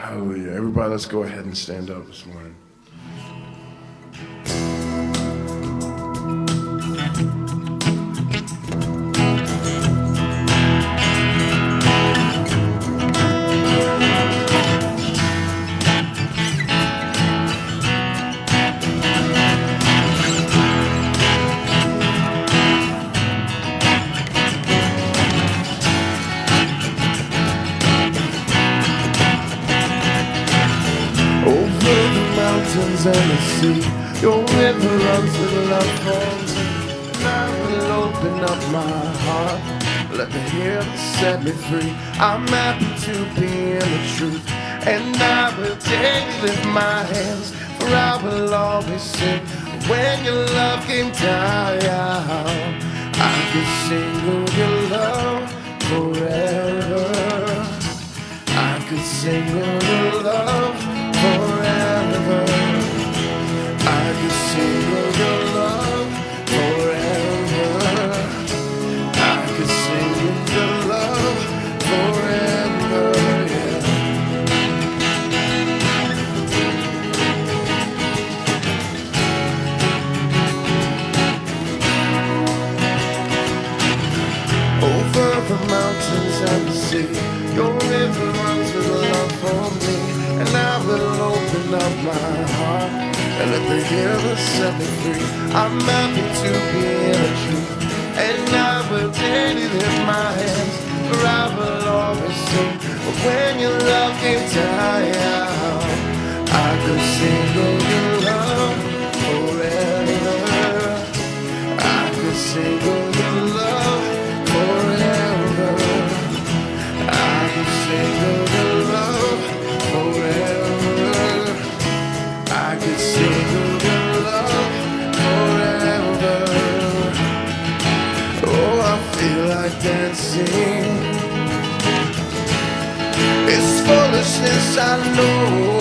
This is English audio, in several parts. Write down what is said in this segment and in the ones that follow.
Hallelujah. Everybody, let's go ahead and stand up this morning. Mountains and the sea, your river runs with love me. And I will open up my heart, let the hear set me free. I'm happy to be in the truth, and I will take lift my hands, for I will always sing. When your love came down, I could sing of your love forever. I could sing of your love the love forever. I can sing with the love forever. Over the mountains and the sea, your river runs with love for me, and I will open up my and let the river set me free. I'm happy to be in the truth, and I will daily lift my hands, for I will always sing. But when your love came down, I could sing of your love forever. I could sing dancing. It's foolishness, I know.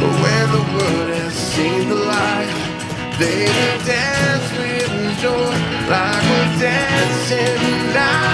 But when the world has seen the light, they will dance with joy like we're dancing now.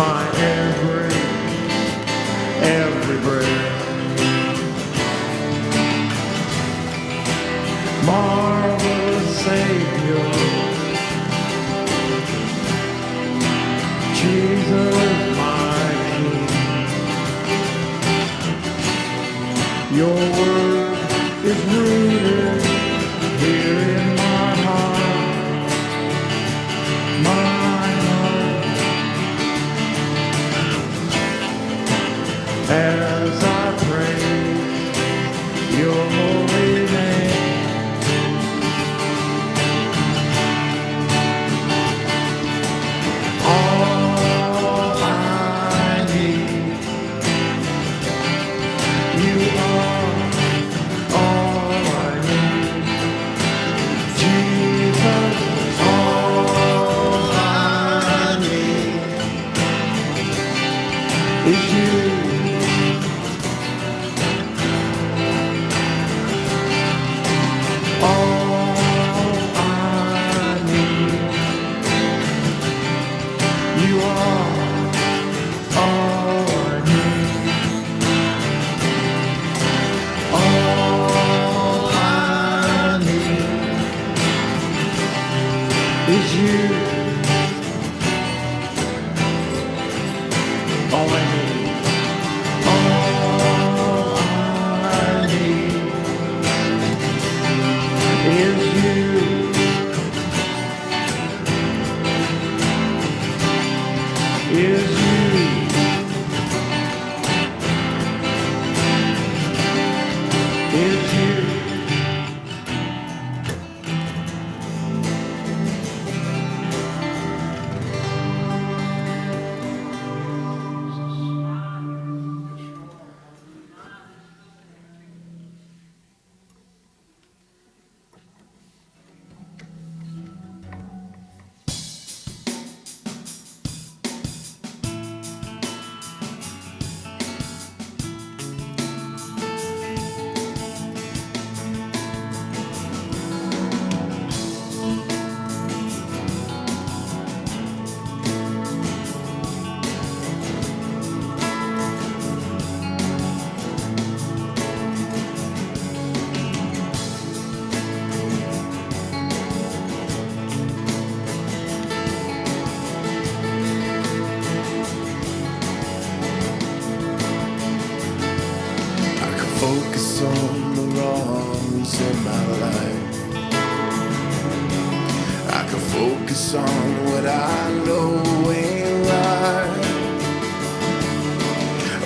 My every,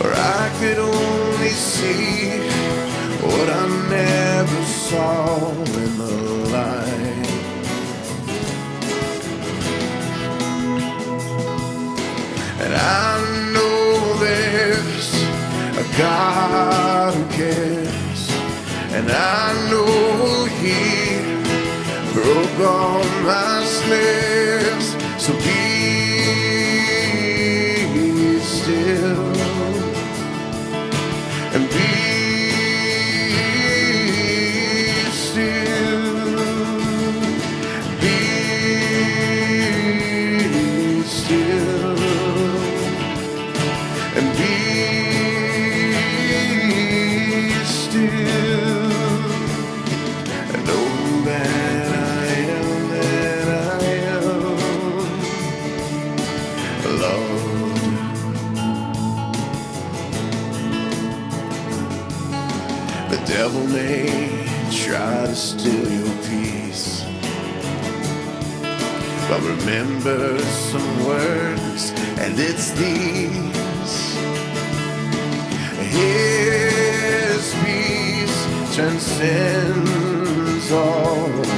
Or I could only see what I never saw in the light. And I know there's a God who cares, and I know He broke all my snares. So be remember some words, and it's these. His peace transcends all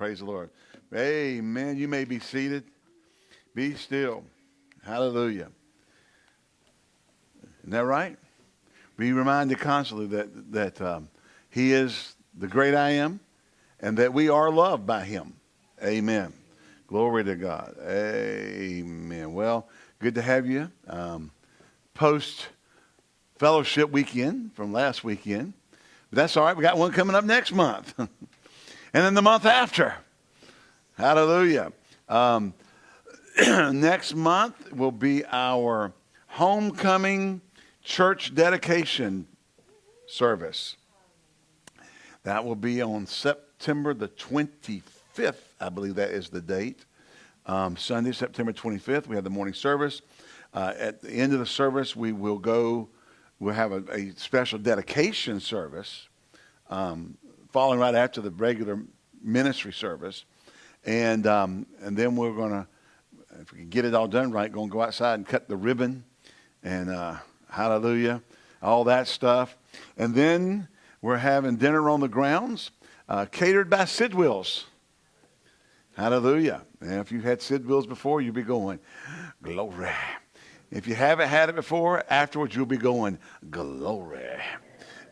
Praise the Lord. Amen. You may be seated. Be still. Hallelujah. Isn't that right? Be reminded constantly that, that um, He is the great I am and that we are loved by Him. Amen. Glory to God. Amen. Well, good to have you. Um, Post fellowship weekend from last weekend. But that's all right. We got one coming up next month. and then the month after. Hallelujah. Um, next month will be our homecoming church dedication service. That will be on September the 25th. I believe that is the date. Um, Sunday, September 25th, we have the morning service. Uh, at the end of the service, we will go, we'll have a, a special dedication service um, following right after the regular ministry service. And, um, and then we're going to, if we can get it all done right, going to go outside and cut the ribbon and uh, hallelujah, all that stuff. And then we're having dinner on the grounds, uh, catered by Sidwills. Hallelujah. And if you've had Sid Bills before, you'll be going, glory. If you haven't had it before, afterwards you'll be going, glory.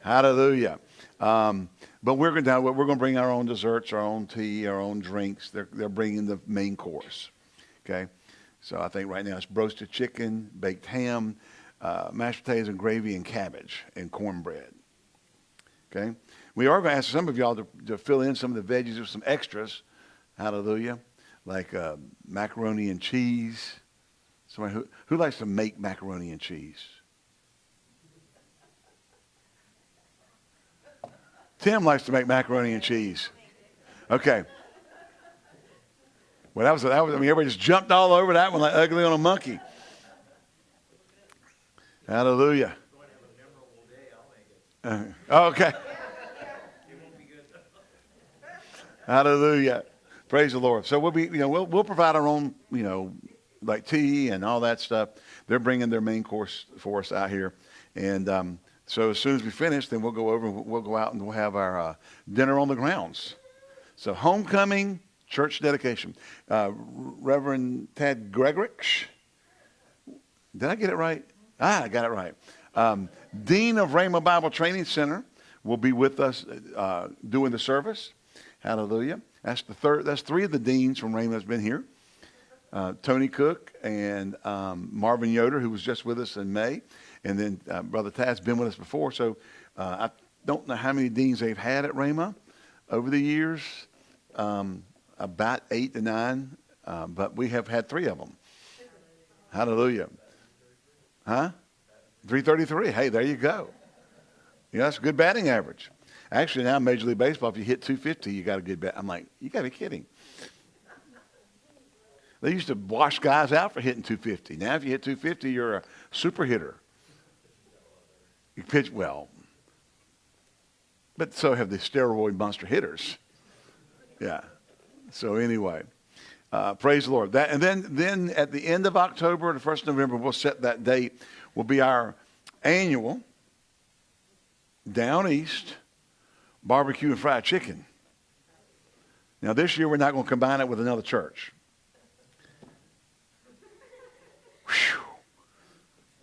Hallelujah. Um, but we're going to we're going to bring our own desserts, our own tea, our own drinks. They're they're bringing the main course. Okay, so I think right now it's roasted chicken, baked ham, uh, mashed potatoes and gravy, and cabbage and cornbread. Okay, we are going to ask some of y'all to, to fill in some of the veggies with some extras. Hallelujah, like uh, macaroni and cheese. Somebody who who likes to make macaroni and cheese. Tim likes to make macaroni and cheese. Okay. Well, that was, that was, I mean, everybody just jumped all over that one like ugly on a monkey. Hallelujah. Uh, okay. Hallelujah. Praise the Lord. So we'll be, you know, we'll, we'll provide our own, you know, like tea and all that stuff. They're bringing their main course for us out here. And um, so as soon as we finish, then we'll go over and we'll go out and we'll have our uh, dinner on the grounds. So homecoming, church dedication. Uh, Reverend Ted Gregorich. Did I get it right? Ah, I got it right. Um, Dean of Rhema Bible Training Center will be with us uh, doing the service. Hallelujah. That's the third. That's three of the deans from Rhema has been here. Uh, Tony Cook and um, Marvin Yoder, who was just with us in May. And then uh, Brother Tad's been with us before, so uh, I don't know how many deans they've had at Rhema over the years, um, about eight to nine, uh, but we have had three of them. Hallelujah. Huh? 333. Hey, there you go. Yeah, that's a good batting average. Actually, now Major League Baseball, if you hit 250, you got a good bat. I'm like, you got to be kidding. They used to wash guys out for hitting 250. Now, if you hit 250, you're a super hitter. You pitch well. But so have the steroid monster hitters. Yeah. So anyway, uh, praise the Lord. That, and then, then at the end of October, the first November, we'll set that date. Will be our annual down east barbecue and fried chicken. Now this year we're not going to combine it with another church. Whew.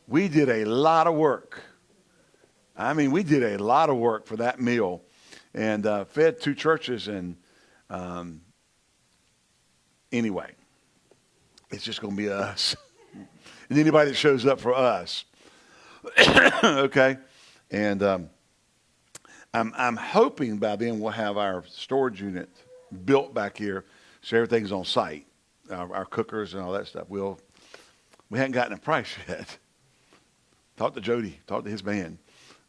We did a lot of work I mean, we did a lot of work for that meal and uh, fed two churches. And um, anyway, it's just going to be us and anybody that shows up for us. okay? And um, I'm, I'm hoping by then we'll have our storage unit built back here so everything's on site, our, our cookers and all that stuff. We'll, we haven't gotten a price yet. Talk to Jody, talk to his man.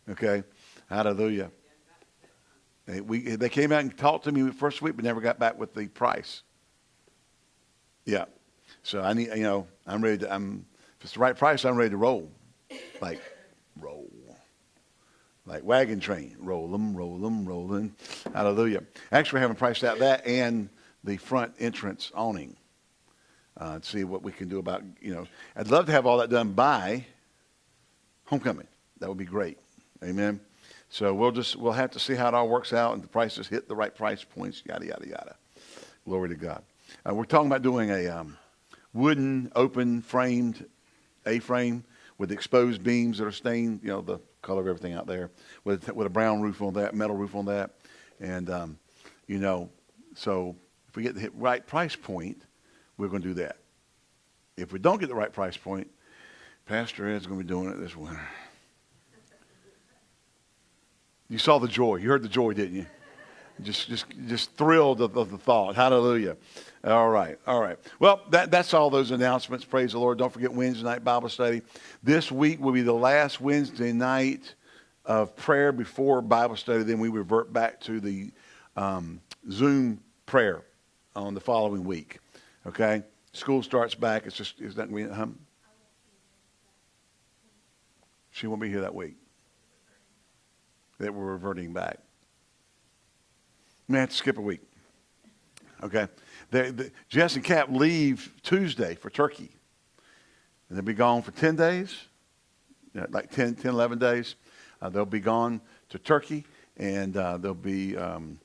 Okay? Hallelujah. They, we, they came out and talked to me first week, but never got back with the price. Yeah. So I need, you know, I'm ready to, I'm, if it's the right price, I'm ready to roll. Like, roll. Like wagon train. Roll them, roll them, roll them. Hallelujah. Actually, we haven't priced out that and the front entrance awning. Uh, to see what we can do about, you know, I'd love to have all that done by homecoming. That would be great. Amen. So we'll just we'll have to see how it all works out and the prices hit the right price points. Yada yada yada. Glory to God. Uh, we're talking about doing a um, wooden, open framed A-frame with exposed beams that are stained. You know the color of everything out there with with a brown roof on that, metal roof on that, and um, you know, so if we get the right price point, we're going to do that. If we don't get the right price point, Pastor Ed's going to be doing it this winter. You saw the joy. You heard the joy, didn't you? Just, just, just thrilled of, of the thought. Hallelujah. All right, all right. Well, that, that's all those announcements. Praise the Lord. Don't forget Wednesday night Bible study. This week will be the last Wednesday night of prayer before Bible study. Then we revert back to the um, Zoom prayer on the following week. Okay? School starts back. It's just, it's not going to be, um, she won't be here that week that we're reverting back. to skip a week. Okay? They, the, Jess and Cap leave Tuesday for Turkey. And they'll be gone for 10 days, like 10, 10 11 days. Uh, they'll be gone to Turkey, and uh, they'll be um,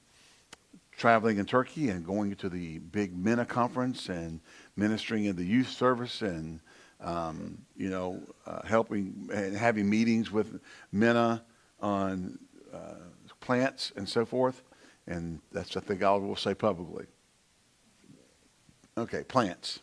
traveling in Turkey and going to the big MENA conference and ministering in the youth service and, um, you know, uh, helping and having meetings with MENA on uh, plants and so forth. And that's, I think, all we'll say publicly. Okay, plants.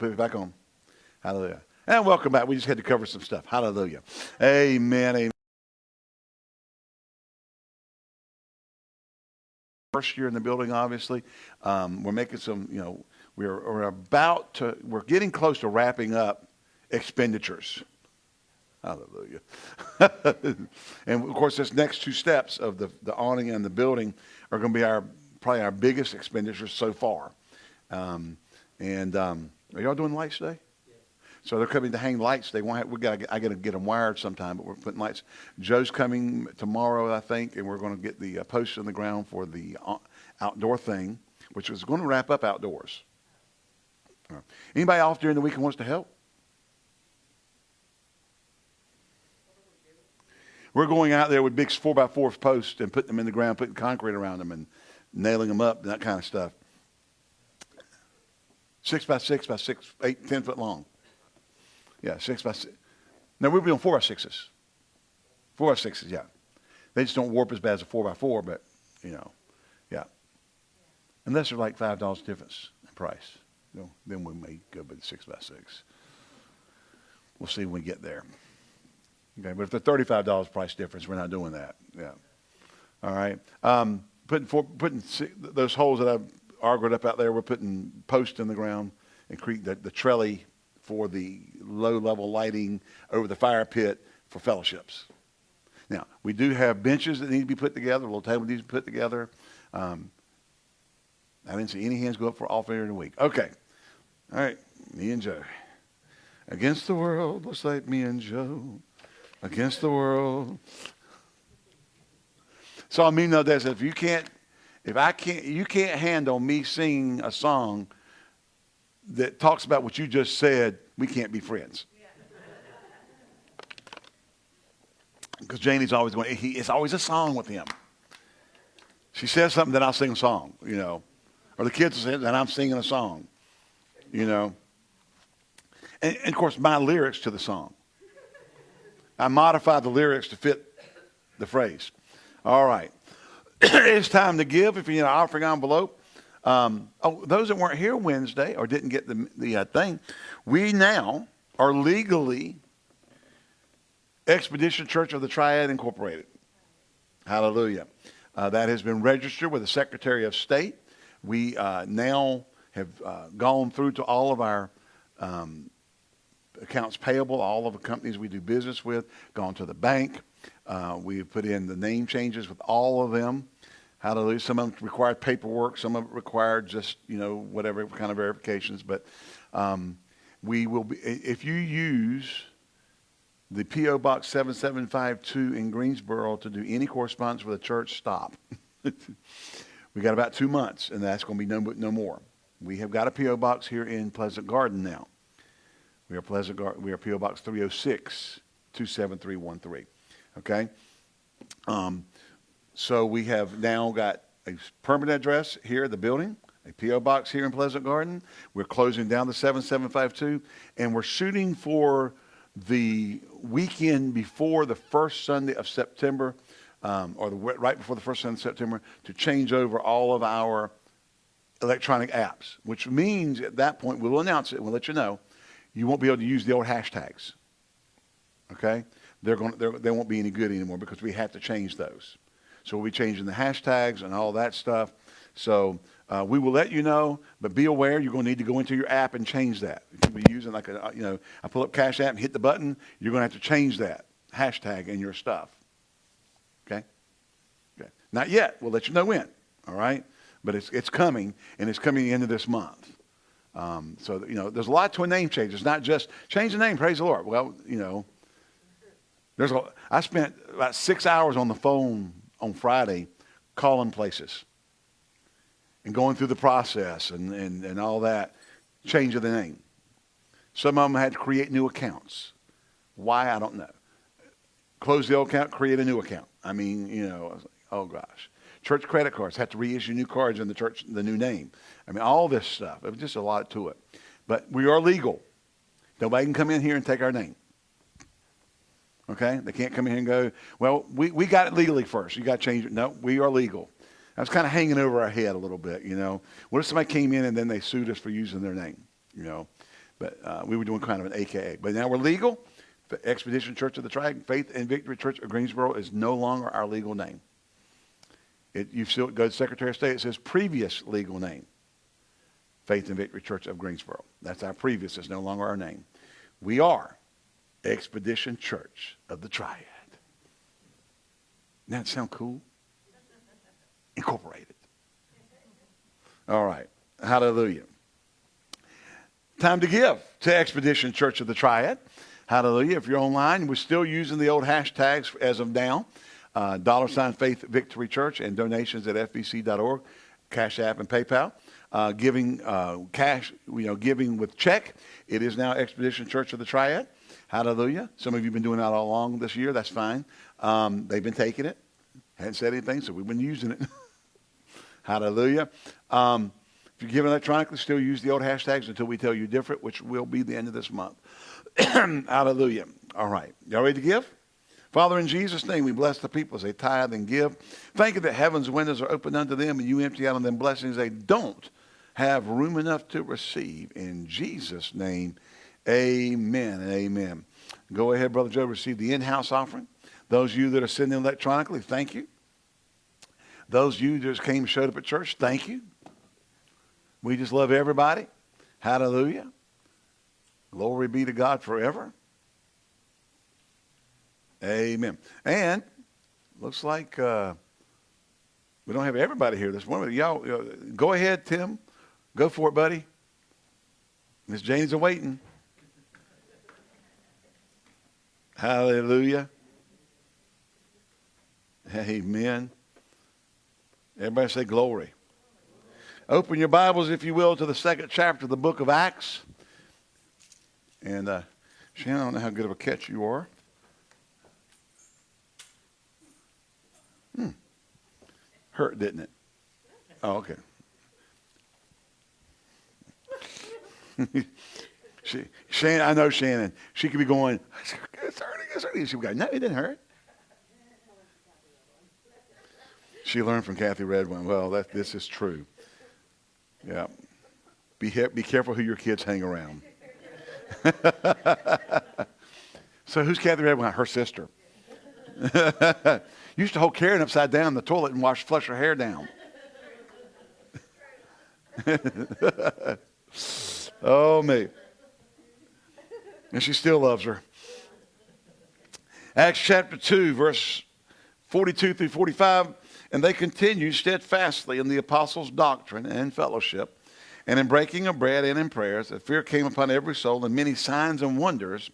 Put it back on. Hallelujah. And welcome back. We just had to cover some stuff. Hallelujah. Amen. Amen. First year in the building, obviously. Um, we're making some, you know, we're, we're about to, we're getting close to wrapping up expenditures. Hallelujah. and of course, this next two steps of the, the awning and the building are going to be our, probably our biggest expenditures so far. Um, and, um, are y'all doing lights today? So they're coming to hang lights. They want. We got. I got to get them wired sometime, but we're putting lights. Joe's coming tomorrow, I think, and we're going to get the uh, posts in the ground for the uh, outdoor thing, which is going to wrap up outdoors. Right. Anybody off during the week and wants to help? We're going out there with big four by four posts and putting them in the ground, putting concrete around them, and nailing them up and that kind of stuff. Six by six by six, eight, ten foot long. Yeah, six by six. Now we're doing four by sixes. Four by sixes, yeah. They just don't warp as bad as a four by four, but you know, yeah. Unless they're like five dollars difference in price. You know, then we may go with six by six. We'll see when we get there. Okay, but if the thirty-five dollars price difference, we're not doing that. Yeah. All right. Um, putting for, putting those holes that I've argued up out there. We're putting posts in the ground and create the, the trellis for the low level lighting over the fire pit for fellowships. Now, we do have benches that need to be put together, a little table needs to be put together. Um, I didn't see any hands go up for offering in the week. Okay. All right. Me and Joe. Against the world, looks like me and Joe. Against the world. So I mean, no, that if you can't, if I can't, you can't handle me singing a song that talks about what you just said, we can't be friends. Because Janie's always going, he, it's always a song with him. She says something, then I'll sing a song, you know. Or the kids will say, then I'm singing a song, you know. And, and of course, my lyrics to the song. I modify the lyrics to fit the phrase. All right. it's time to give if you need an offering envelope. Um, oh, those that weren't here Wednesday or didn't get the, the uh, thing, we now are legally Expedition Church of the Triad Incorporated. Hallelujah. Uh, that has been registered with the Secretary of State. We uh, now have uh, gone through to all of our um, accounts payable, all of the companies we do business with, gone to the bank. Uh, we've put in the name changes with all of them. Hallelujah. Some of them required paperwork. Some of it required just, you know, whatever kind of verifications. But um, we will be, if you use the P.O. Box 7752 in Greensboro to do any correspondence with a church, stop. we got about two months, and that's going to be no, no more. We have got a P.O. Box here in Pleasant Garden now. We are Pleasant Garden. We are P.O. Box 306 27313. Okay? Um, so we have now got a permanent address here at the building, a P.O. box here in Pleasant Garden. We're closing down the 7752, and we're shooting for the weekend before the first Sunday of September, um, or the, right before the first Sunday of September, to change over all of our electronic apps, which means at that point we'll announce it we'll let you know. You won't be able to use the old hashtags. Okay? They're going, they're, they won't be any good anymore because we have to change those. So we'll be changing the hashtags and all that stuff. So uh, we will let you know, but be aware you're going to need to go into your app and change that. If you be using like a, uh, you know, I pull up Cash App and hit the button, you're going to have to change that hashtag in your stuff. Okay? Okay. Not yet. We'll let you know when. All right? But it's, it's coming, and it's coming the end of this month. Um, so, you know, there's a lot to a name change. It's not just change the name, praise the Lord. Well, you know, there's a, I spent about six hours on the phone on Friday calling places and going through the process and, and, and all that, change of the name. Some of them had to create new accounts. Why, I don't know. Close the old account, create a new account. I mean, you know, like, oh gosh. Church credit cards had to reissue new cards in the church, the new name. I mean, all this stuff. It was just a lot to it. But we are legal. Nobody can come in here and take our name. Okay? They can't come in here and go, well, we, we got it legally first. You got to change it. No, we are legal. That's kind of hanging over our head a little bit, you know. What if somebody came in and then they sued us for using their name, you know? But uh, we were doing kind of an AKA. But now we're legal. Expedition Church of the Triad, Faith and Victory Church of Greensboro is no longer our legal name. It, you still go to Secretary of State, it says previous legal name. Faith and Victory Church of Greensboro. That's our previous. It's no longer our name. We are Expedition Church of the Triad. Doesn't that sound cool? Incorporated. All right. Hallelujah. Time to give to Expedition Church of the Triad. Hallelujah. If you're online, we're still using the old hashtags as of now. Uh, dollar sign Faith Victory Church and donations at fvc.org, Cash App, and PayPal. Uh, giving uh, cash, you know, giving with check. It is now Expedition Church of the Triad. Hallelujah. Some of you have been doing that all along this year. That's fine. Um, they've been taking it. Hadn't said anything, so we've been using it. Hallelujah. Um, if you're giving electronically, still use the old hashtags until we tell you different, which will be the end of this month. Hallelujah. All right. Y'all ready to give? Father, in Jesus' name, we bless the people as they tithe and give. Thank you that heaven's windows are open unto them and you empty out on them blessings they don't have room enough to receive. In Jesus' name, Amen and amen. Go ahead, Brother Joe, receive the in-house offering. Those of you that are sending electronically, thank you. Those of you that just came and showed up at church, thank you. We just love everybody. Hallelujah. Glory be to God forever. Amen. And looks like uh, we don't have everybody here this morning. Y'all, uh, go ahead, Tim. Go for it, buddy. Miss Jane's awaiting. Hallelujah. Amen. Everybody say glory. Open your Bibles, if you will, to the second chapter of the book of Acts. And uh, Shannon, I don't know how good of a catch you are. Hurt, didn't it? Oh, okay. she, Shannon, I know Shannon. She could be going, it's hurting, it's hurting. She would go, no, it didn't hurt. She learned from Kathy Redwin. Well, that this is true. Yeah. Be, be careful who your kids hang around. so who's Kathy Redwin? Her sister. Used to hold Karen upside down in the toilet and wash, flush her hair down. oh, me. And she still loves her. Acts chapter 2, verse 42 through 45. And they continued steadfastly in the apostles' doctrine and fellowship, and in breaking of bread and in prayers. That fear came upon every soul, and many signs and wonders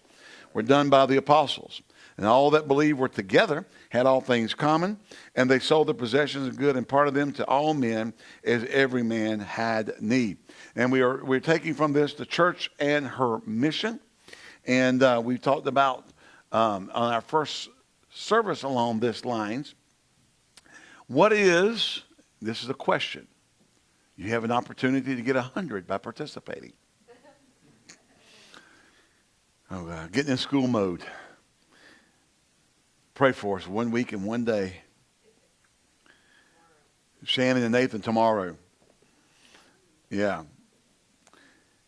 were done by the apostles. And all that believed were together, had all things common, and they sold their possessions and good and parted them to all men as every man had need. And we are we're taking from this the church and her mission. And uh, we talked about um, on our first service along this lines what is, this is a question. You have an opportunity to get a 100 by participating. Oh, God. Getting in school mode. Pray for us one week and one day. Shannon and Nathan tomorrow. Yeah.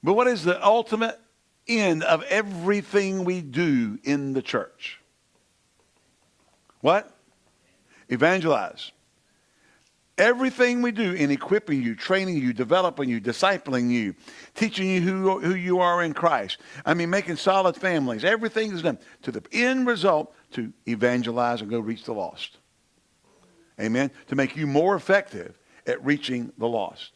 But what is the ultimate end of everything we do in the church? What? Evangelize. Everything we do in equipping you, training you, developing you, discipling you, teaching you who, who you are in Christ. I mean, making solid families. Everything is done to the end result to evangelize and go reach the lost. Amen. To make you more effective at reaching the lost.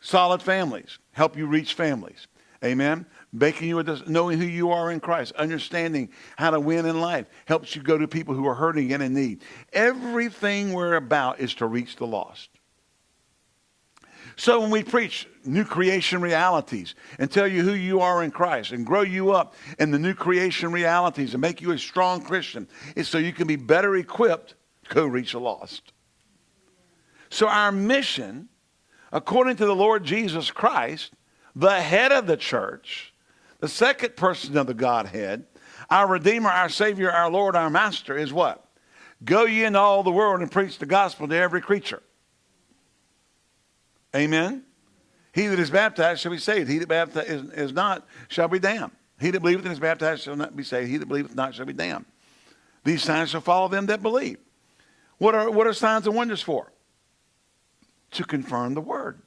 Solid families help you reach families. Amen. Making you a, knowing who you are in Christ, understanding how to win in life, helps you go to people who are hurting and in need. Everything we're about is to reach the lost. So when we preach new creation realities and tell you who you are in Christ and grow you up in the new creation realities and make you a strong Christian, it's so you can be better equipped to go reach the lost. So our mission, according to the Lord Jesus Christ, the head of the church, the second person of the Godhead, our Redeemer, our Savior, our Lord, our Master, is what? Go ye into all the world and preach the gospel to every creature. Amen. He that is baptized shall be saved. He that baptized is, not shall be damned. He that believeth and is baptized shall not be saved. He that believeth not shall be damned. These signs shall follow them that believe. What are, what are signs and wonders for? To confirm the word.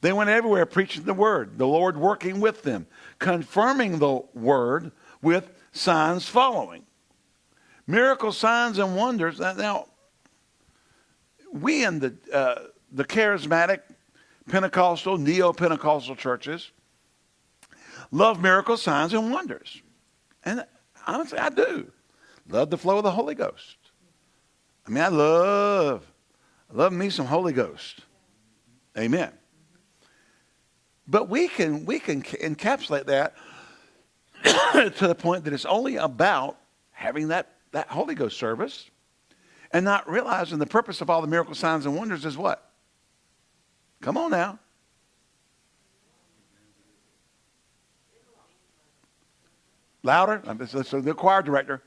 They went everywhere preaching the word, the Lord working with them, confirming the word with signs following. Miracle signs and wonders. Now, we in the, uh, the charismatic, Pentecostal, neo Pentecostal churches love miracle signs and wonders. And honestly, I do. Love the flow of the Holy Ghost. I mean, I love, love me some Holy Ghost. Amen. But we can, we can encapsulate that to the point that it's only about having that, that Holy Ghost service and not realizing the purpose of all the miracle signs and wonders is what? Come on now. Louder. So the choir director.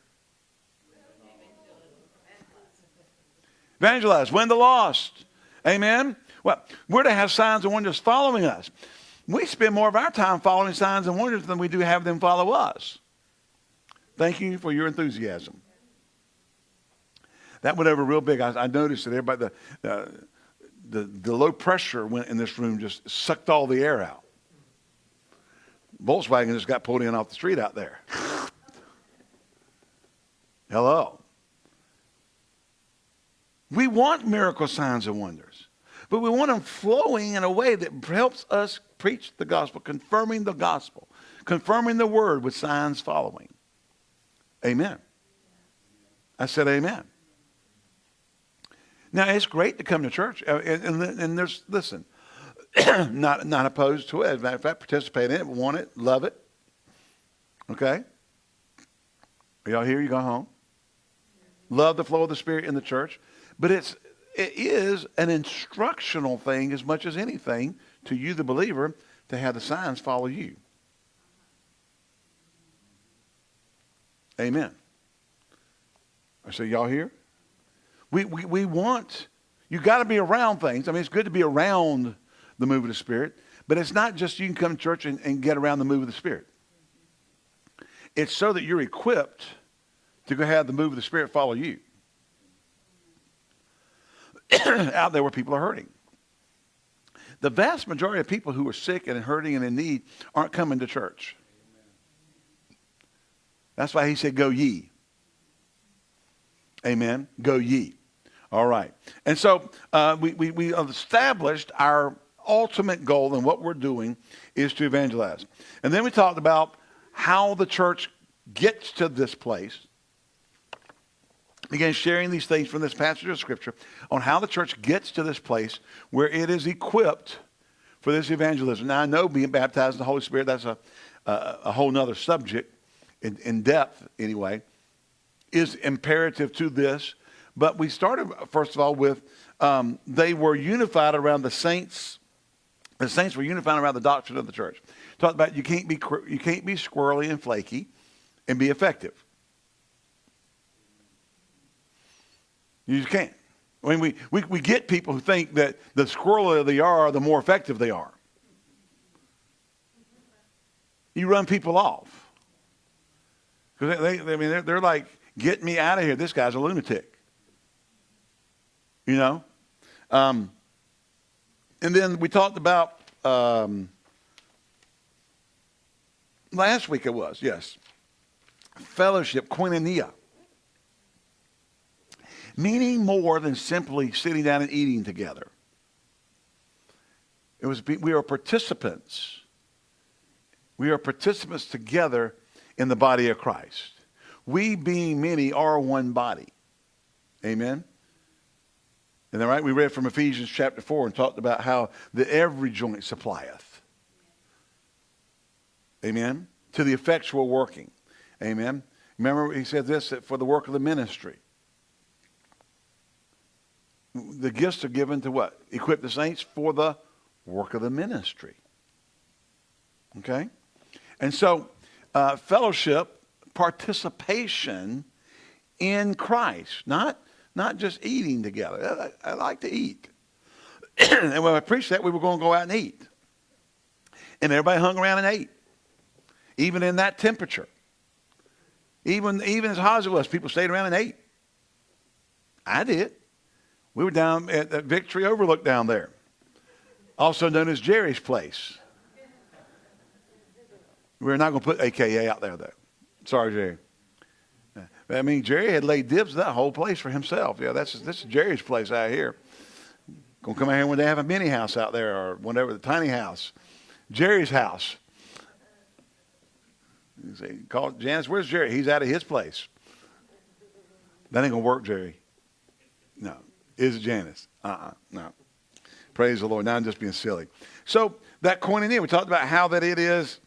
Evangelize. Win the lost. Amen. Well, we're to have signs and wonders following us we spend more of our time following signs and wonders than we do have them follow us. Thank you for your enthusiasm. That went over real big. I, I noticed that everybody, the, uh, the, the low pressure went in this room just sucked all the air out. Volkswagen just got pulled in off the street out there. Hello. We want miracle signs and wonders, but we want them flowing in a way that helps us preach the gospel, confirming the gospel, confirming the word with signs following. Amen. I said amen. Now, it's great to come to church. Uh, and, and, there's, listen, not, not opposed to it. As a matter of fact, participate in it, want it, love it. Okay? Are y'all here? You go home? Love the flow of the Spirit in the church. But it's, it is an instructional thing as much as anything to you, the believer, to have the signs follow you. Amen. I say, y'all here? We, we, we want, you got to be around things. I mean, it's good to be around the move of the Spirit, but it's not just you can come to church and, and get around the move of the Spirit. It's so that you're equipped to go have the move of the Spirit follow you. Out there where people are hurting. The vast majority of people who are sick and hurting and in need aren't coming to church. That's why he said, Go ye. Amen. Go ye. All right. And so uh, we, we, we established our ultimate goal and what we're doing is to evangelize. And then we talked about how the church gets to this place. Again, sharing these things from this passage of Scripture on how the church gets to this place where it is equipped for this evangelism. Now, I know being baptized in the Holy Spirit, that's a, a, a whole other subject in, in depth, anyway, is imperative to this. But we started, first of all, with um, they were unified around the saints. The saints were unified around the doctrine of the church. Talked about you can't be you can't be squirrely and flaky, and be effective. You just can't. I mean, we, we, we get people who think that the squirrelier they are, the more effective they are. You run people off. Because they, they, I mean, they're, they're like, get me out of here. This guy's a lunatic. You know? Um, and then we talked about, um, last week it was, yes, fellowship, koinonia meaning more than simply sitting down and eating together. It was we are participants. We are participants together in the body of Christ. We being many are one body. Amen. And then right, we read from Ephesians chapter 4 and talked about how the every joint supplieth. Amen. To the effectual working. Amen. Remember, he said this for the work of the ministry the gifts are given to what? Equip the saints for the work of the ministry. Okay? And so, uh, fellowship, participation in Christ, not, not just eating together. I, I like to eat. and when I preached that, we were going to go out and eat. And everybody hung around and ate, even in that temperature. Even, even as hot as it was, people stayed around and ate. I did. We were down at the Victory Overlook down there, also known as Jerry's Place. We're not going to put AKA out there, though. Sorry, Jerry. I mean, Jerry had laid dibs that whole place for himself. Yeah, that's this is Jerry's place out here. Gonna come out here when they have a mini house out there or whatever, the tiny house. Jerry's house. You say, call Janice, where's Jerry? He's out of his place. That ain't gonna work, Jerry. No is it Janice. Uh-uh, no. Praise the Lord. Now I'm just being silly. So that koinonia, we talked about how that it is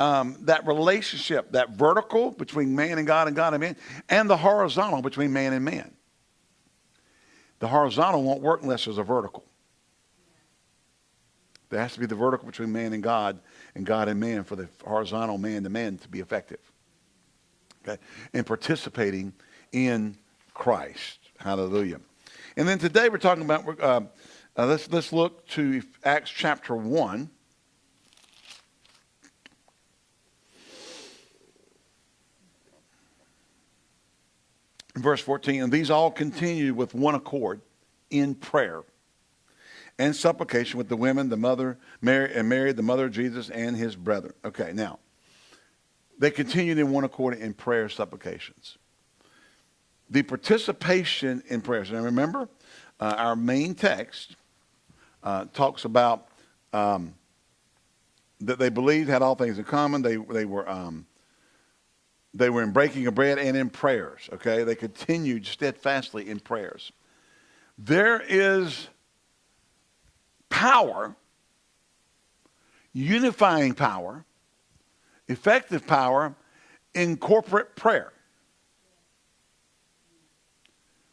um, that relationship, that vertical between man and God and God and man, and the horizontal between man and man. The horizontal won't work unless there's a vertical. There has to be the vertical between man and God and God and man for the horizontal man to man to be effective. Okay? And participating in Christ. Hallelujah. And then today we're talking about, uh, uh, let's, let's look to Acts chapter 1. Verse 14, and these all continued with one accord in prayer and supplication with the women, the mother, Mary, and Mary, the mother of Jesus, and his brethren. Okay, now, they continued in one accord in prayer supplications the participation in prayers. And remember, uh, our main text uh, talks about um, that they believed had all things in common. They, they were um, they were in breaking of bread and in prayers. Okay, they continued steadfastly in prayers. There is power, unifying power, effective power in corporate prayer.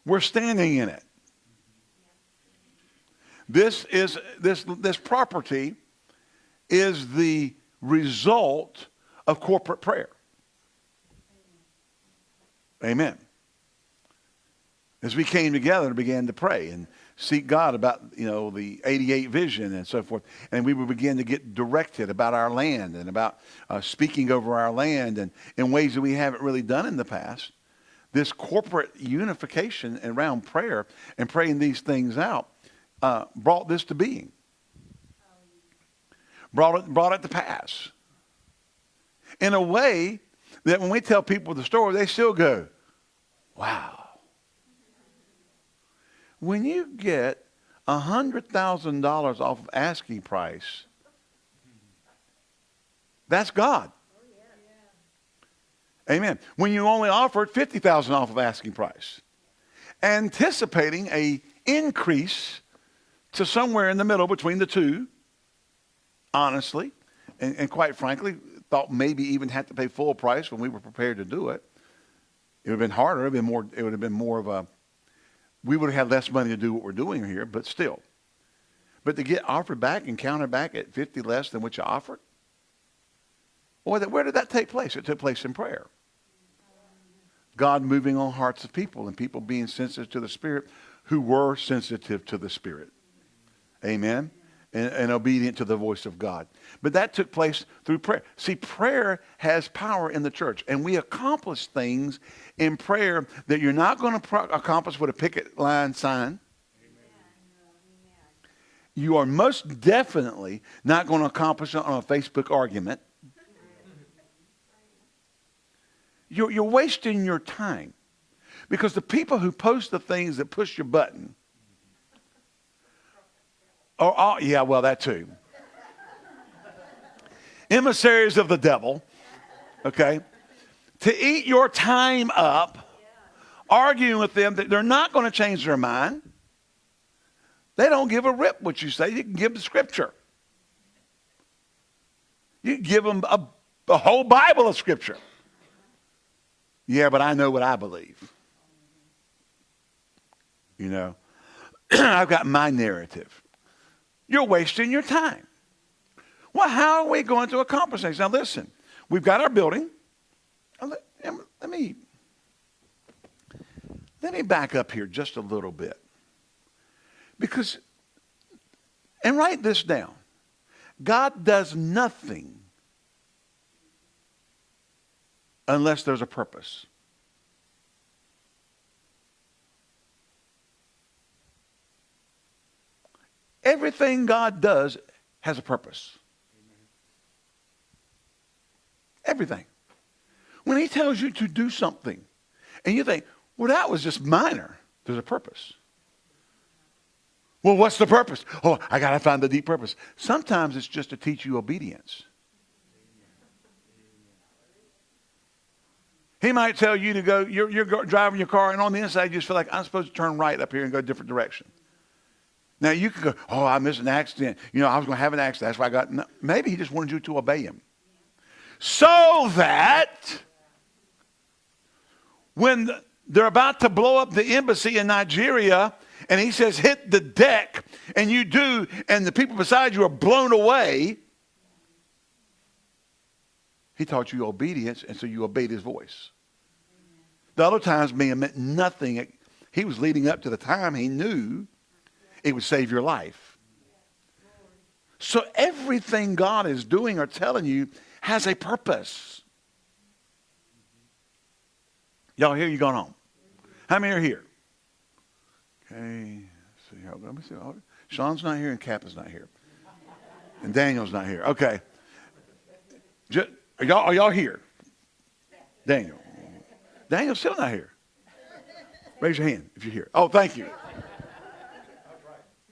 We're standing in it. This is this this property is the result of corporate prayer. Amen. As we came together and began to pray and seek God about, you know, the 88 vision and so forth, and we would begin to get directed about our land and about uh, speaking over our land and in ways that we haven't really done in the past, this corporate unification around prayer and praying these things out uh, brought this to being. Brought it, brought it to pass. In a way that when we tell people the story, they still go, wow. When you get $100,000 off of asking price, that's God. Amen. When you only offered 50,000 off of asking price, anticipating a increase to somewhere in the middle between the two, honestly, and, and quite frankly, thought maybe even had to pay full price when we were prepared to do it. It would have been harder. It would have been more, it would have been more of a, we would have had less money to do what we're doing here, but still. But to get offered back and counted back at 50 less than what you offered, well, where did that take place? It took place in prayer. God moving on hearts of people and people being sensitive to the Spirit who were sensitive to the Spirit. Amen. And, and, obedient to the voice of God. But that took place through prayer. See, prayer has power in the church, and we accomplish things in prayer that you're not going to accomplish with a picket line sign. You are most definitely not going to accomplish it on a Facebook argument. You're, you're wasting your time because the people who post the things that push your button Oh, oh, yeah, well, that too. Emissaries of the devil, okay? To eat your time up arguing with them that they're not going to change their mind. They don't give a rip what you say. You can give them scripture. You give them a, a whole Bible of scripture. Yeah, but I know what I believe. You know, I've got my narrative. You're wasting your time. Well, how are we going to accomplish things? Now, listen, we've got our building. Let, let me let me back up here just a little bit. Because, and write this down God does nothing unless there's a purpose. Everything God does has a purpose. Everything. When he tells you to do something, and you think, well, that was just minor, there's a purpose. Well, what's the purpose? Oh, I got to find the deep purpose. Sometimes it's just to teach you obedience. He might tell you to go, you're, you're driving your car, and on the inside, you just feel like I'm supposed to turn right up here and go a different direction. Now you could go, oh, I missed an accident. You know, I was going to have an accident. That's why I got. No, maybe he just wanted you to obey him, so that when they're about to blow up the embassy in Nigeria, and he says, hit the deck, and you do, and the people beside you are blown away. He taught you obedience, and so you obeyed his voice. The other times have meant nothing. He was leading up to the time he knew it would save your life. So everything God is doing or telling you has a purpose. Y'all here? You going home? How many are here? Okay. See, let me see. Sean's not here and Cap is not here. And Daniel's not here. Okay. Just, are, y'all, are y'all here? Daniel. Daniel's still not here. Raise your hand if you're here. Oh, thank you.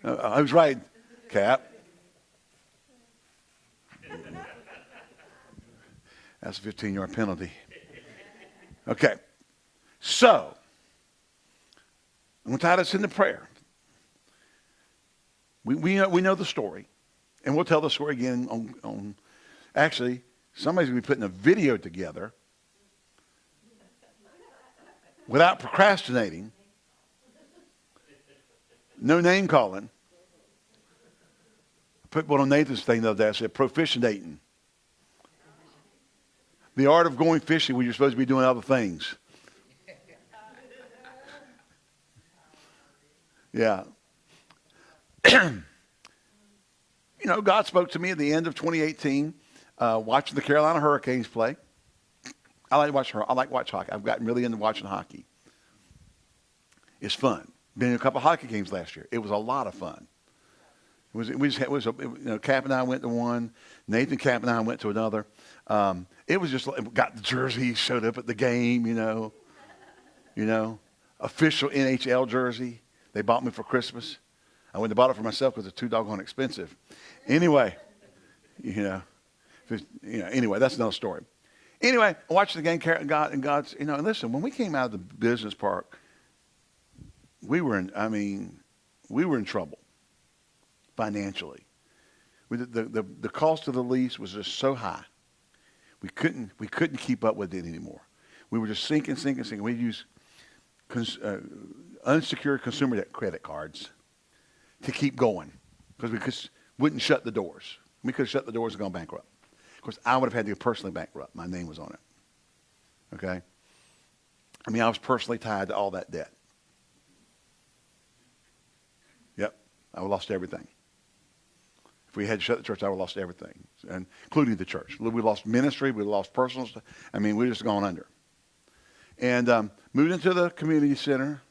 Uh, I was right, Cap. That's a 15 yard penalty. Okay. So, I'm going to tie this into prayer. We, we, know, we know the story, and we'll tell the story again on, on actually, somebody's going to be putting a video together without procrastinating, no name calling. Put one on Nathan's thing the other day. I said, proficientating. The art of going fishing when you're supposed to be doing other things. Yeah. you know, God spoke to me at the end of 2018, uh, watching the Carolina Hurricanes play. I like to watch. I like watch hockey. I've gotten really into watching hockey. It's fun. Been in a couple hockey games last year. It was a lot of fun. Was. Was. A, you know, Cap and I went to one. Nathan Cap and I went to another. Um, it was just got the jersey, showed up at the game. You know, you know, official NHL jersey. They bought me for Christmas. I went and bought it for myself because it's too doggone expensive. Anyway, you know, you know. Anyway, that's another story. Anyway, I watched the game. God and God's. You know, and listen. When we came out of the business park, we were in. I mean, we were in trouble financially. The, the the cost of the lease was just so high. We couldn't we couldn't keep up with it anymore. We were just sinking, sinking, sinking. We used cons, uh, unsecured consumer debt credit cards to keep going because we just wouldn't shut the doors. We could have shut the doors and gone bankrupt. Of course, I would have had to go personally bankrupt. My name was on it. Okay? I mean, I was personally tied to all that debt. Yep. I lost everything. If we had shut the church, I would have lost everything, including the church. We lost ministry. We lost personal stuff. I mean, we just gone under. And um, moved into the community center.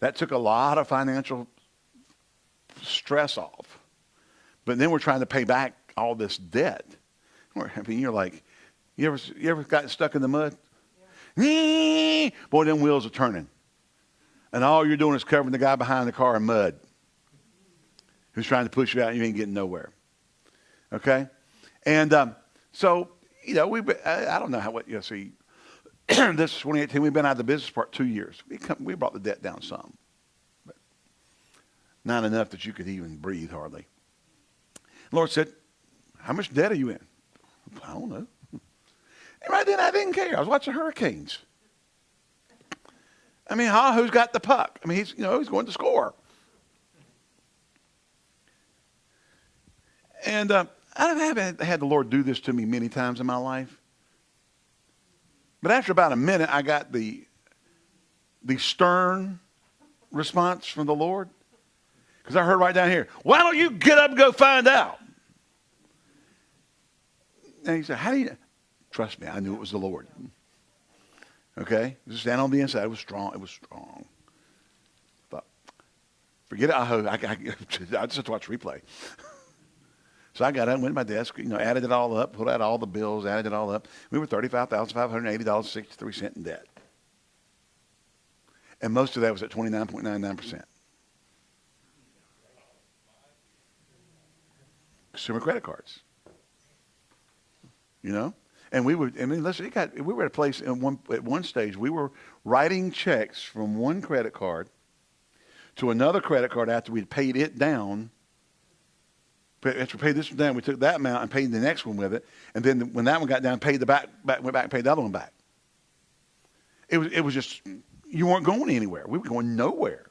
That took a lot of financial stress off. But then we're trying to pay back all this debt. I mean, you're like, you ever, you ever got stuck in the mud? Yeah. Boy, them wheels are turning. And all you're doing is covering the guy behind the car in mud who's trying to push you out and you ain't getting nowhere. Okay? And um, so, you know, we I, I don't know how, what, you know, see, this is 2018. We've been out of the business part two years. We, come, we brought the debt down some, but not enough that you could even breathe hardly. The Lord said, How much debt are you in? I don't know. And right then, I didn't care. I was watching hurricanes. I mean, who's got the puck? I mean, he's, you know, he's going to score. And uh, I haven't had the Lord do this to me many times in my life. But after about a minute, I got the, the stern response from the Lord. Because I heard right down here, why don't you get up and go find out? And he said, how do you, trust me, I knew it was the Lord. Okay? Just stand on the inside. It was strong. It was strong. But forget it. I, I, I, I just have to watch replay. So I got up, went to my desk, you know, added it all up, pulled out all the bills, added it all up. We were $35,580.63 in debt. And most of that was at 29.99%. Consumer credit cards. You know? And we were, I mean, listen, it got, we were at a place in one, at one stage, we were writing checks from one credit card to another credit card after we'd paid it down after we paid this one down, we took that amount and paid the next one with it. And then when that one got down, paid the back, back went back and paid the other one back. It was, it was just, you weren't going anywhere. We were going nowhere.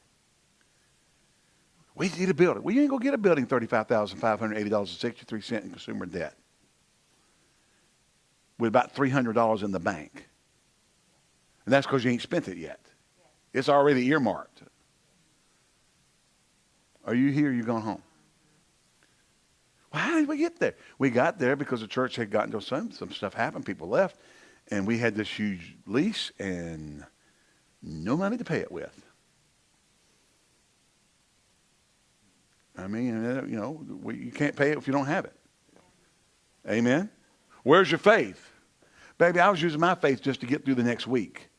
We need a building. Well, you ain't going to get a building $35,580.63 in consumer debt with about $300 in the bank. And that's because you ain't spent it yet. It's already earmarked. Are you here? You going home? How did we get there? We got there because the church had gotten to some some stuff happened. People left, and we had this huge lease and no money to pay it with. I mean, uh, you know, we, you can't pay it if you don't have it. Amen. Where's your faith, baby? I was using my faith just to get through the next week.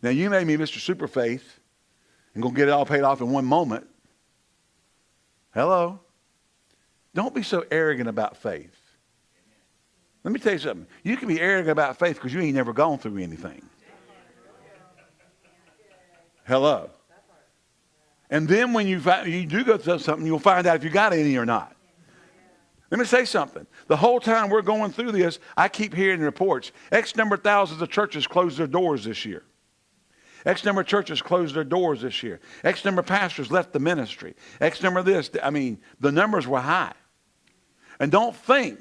Now you made me Mr. Super Faith and go get it all paid off in one moment. Hello? Don't be so arrogant about faith. Let me tell you something. You can be arrogant about faith because you ain't never gone through anything. Hello. And then when you, find, you do go through something, you'll find out if you got any or not. Let me say something. The whole time we're going through this, I keep hearing reports. X number of thousands of churches closed their doors this year. X number of churches closed their doors this year. X number of pastors left the ministry. X number of this. I mean, the numbers were high. And don't think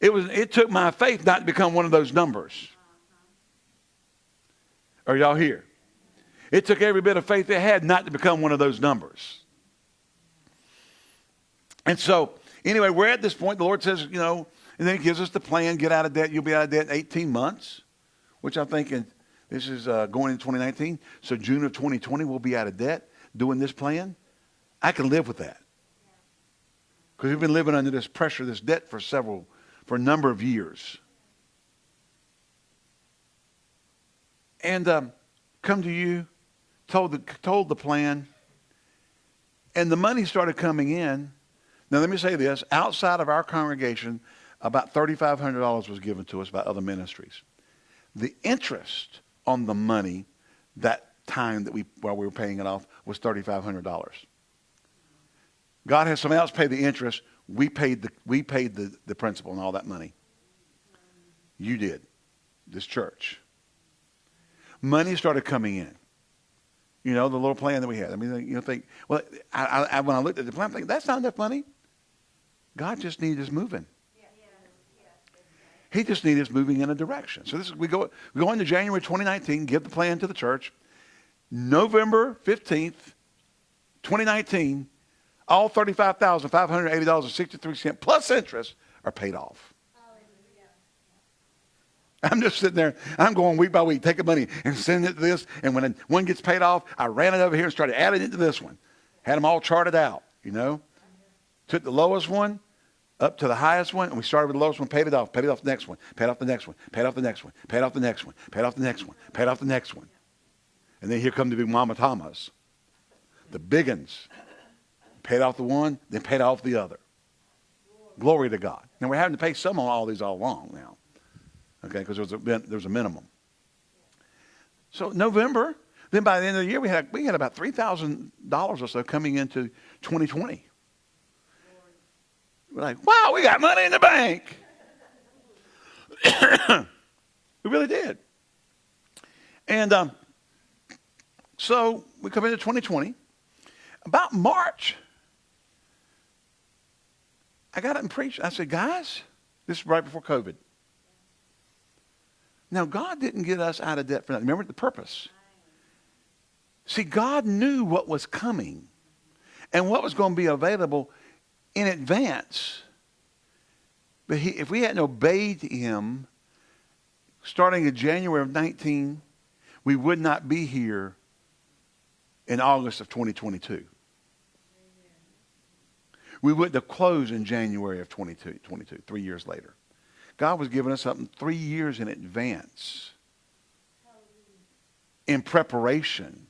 it was it took my faith not to become one of those numbers. Are y'all here? It took every bit of faith they had not to become one of those numbers. And so, anyway, we're at this point. The Lord says, you know, and then He gives us the plan get out of debt. You'll be out of debt in 18 months, which I'm thinking this is uh, going in 2019. So, June of 2020, we'll be out of debt doing this plan. I can live with that. Because we've been living under this pressure, this debt for several, for a number of years. And um, come to you, told the, told the plan, and the money started coming in. Now, let me say this outside of our congregation, about $3,500 was given to us by other ministries. The interest on the money that time that we, while we were paying it off, was $3,500. God had somebody else pay the interest. We paid the, we paid the, the principal and all that money. You did, this church. Money started coming in. You know, the little plan that we had. I mean, you know, think, well, I, I, when I looked at the plan, I'm think, that's not enough money. God just needs us moving. He just needs us moving in a direction. So this is, we go, we go into January 2019, give the plan to the church. November 15th, 2019, all $35,580.63 plus interest are paid off. I'm just sitting there. I'm going week by week, taking money and sending it to this. And when one gets paid off, I ran it over here and started adding it to this one. Had them all charted out, you know. Took the lowest one up to the highest one, and we started with the lowest one, paid it off, paid it off the next one, paid off the next one, paid off the next one, paid off the next one, paid off the next one, paid off the next one. And then here come the big Mama Thomas, the big ones. Paid off the one, then paid off the other. Glory to God. Now we're having to pay some on all these all along now. Okay, because there, was a, there was a minimum. So November, then by the end of the year, we had, we had about $3,000 or so coming into 2020. We're like, wow, we got money in the bank. we really did. And um, so we come into 2020. About March, I got up and preached. I said, guys, this is right before COVID. Now, God didn't get us out of debt for nothing. Remember the purpose. See, God knew what was coming and what was going to be available in advance. But he, if we hadn't obeyed him, starting in January of 19, we would not be here in August of 2022 we went to close in January of 22, 22, three years later. God was giving us something three years in advance in preparation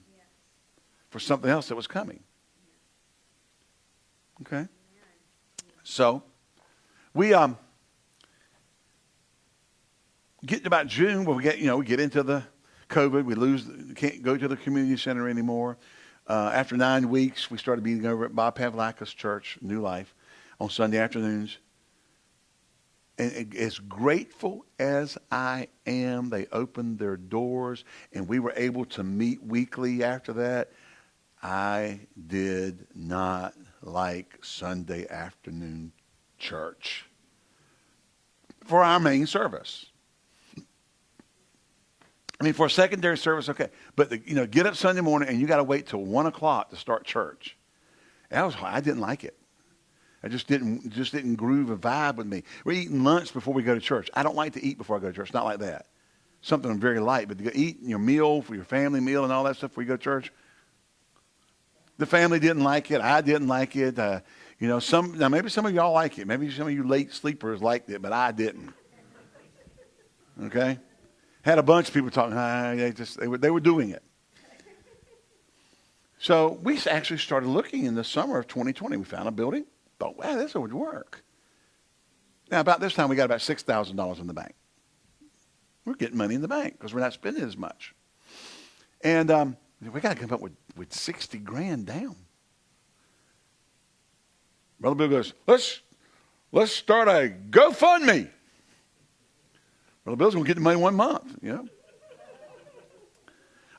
for something else that was coming. Okay? So, we um, get about June where we get, you know, we get into the COVID. We lose, can't go to the community center anymore. Uh, after nine weeks, we started meeting over at Bob Pavlakis Church, New Life, on Sunday afternoons. And as grateful as I am, they opened their doors and we were able to meet weekly after that. I did not like Sunday afternoon church for our main service. I mean, for a secondary service, okay. But, the, you know, get up Sunday morning and you got to wait till 1 o'clock to start church. That was I didn't like it. I just didn't, just didn't groove a vibe with me. We're eating lunch before we go to church. I don't like to eat before I go to church. Not like that. Something very light. But to eat your meal for your family meal and all that stuff before you go to church, the family didn't like it. I didn't like it. Uh, you know, some now maybe some of y'all like it. Maybe some of you late sleepers liked it, but I didn't. Okay? Had a bunch of people talking. Ah, they just they were, they were doing it. So we actually started looking in the summer of 2020. We found a building. Thought, wow, this would work. Now, about this time, we got about $6,000 in the bank. We're getting money in the bank because we're not spending as much. And um, we got to come up with, with 60 grand down. Brother Bill goes, let's, let's start a GoFundMe. Brother Bill's going to get the money one month, you know.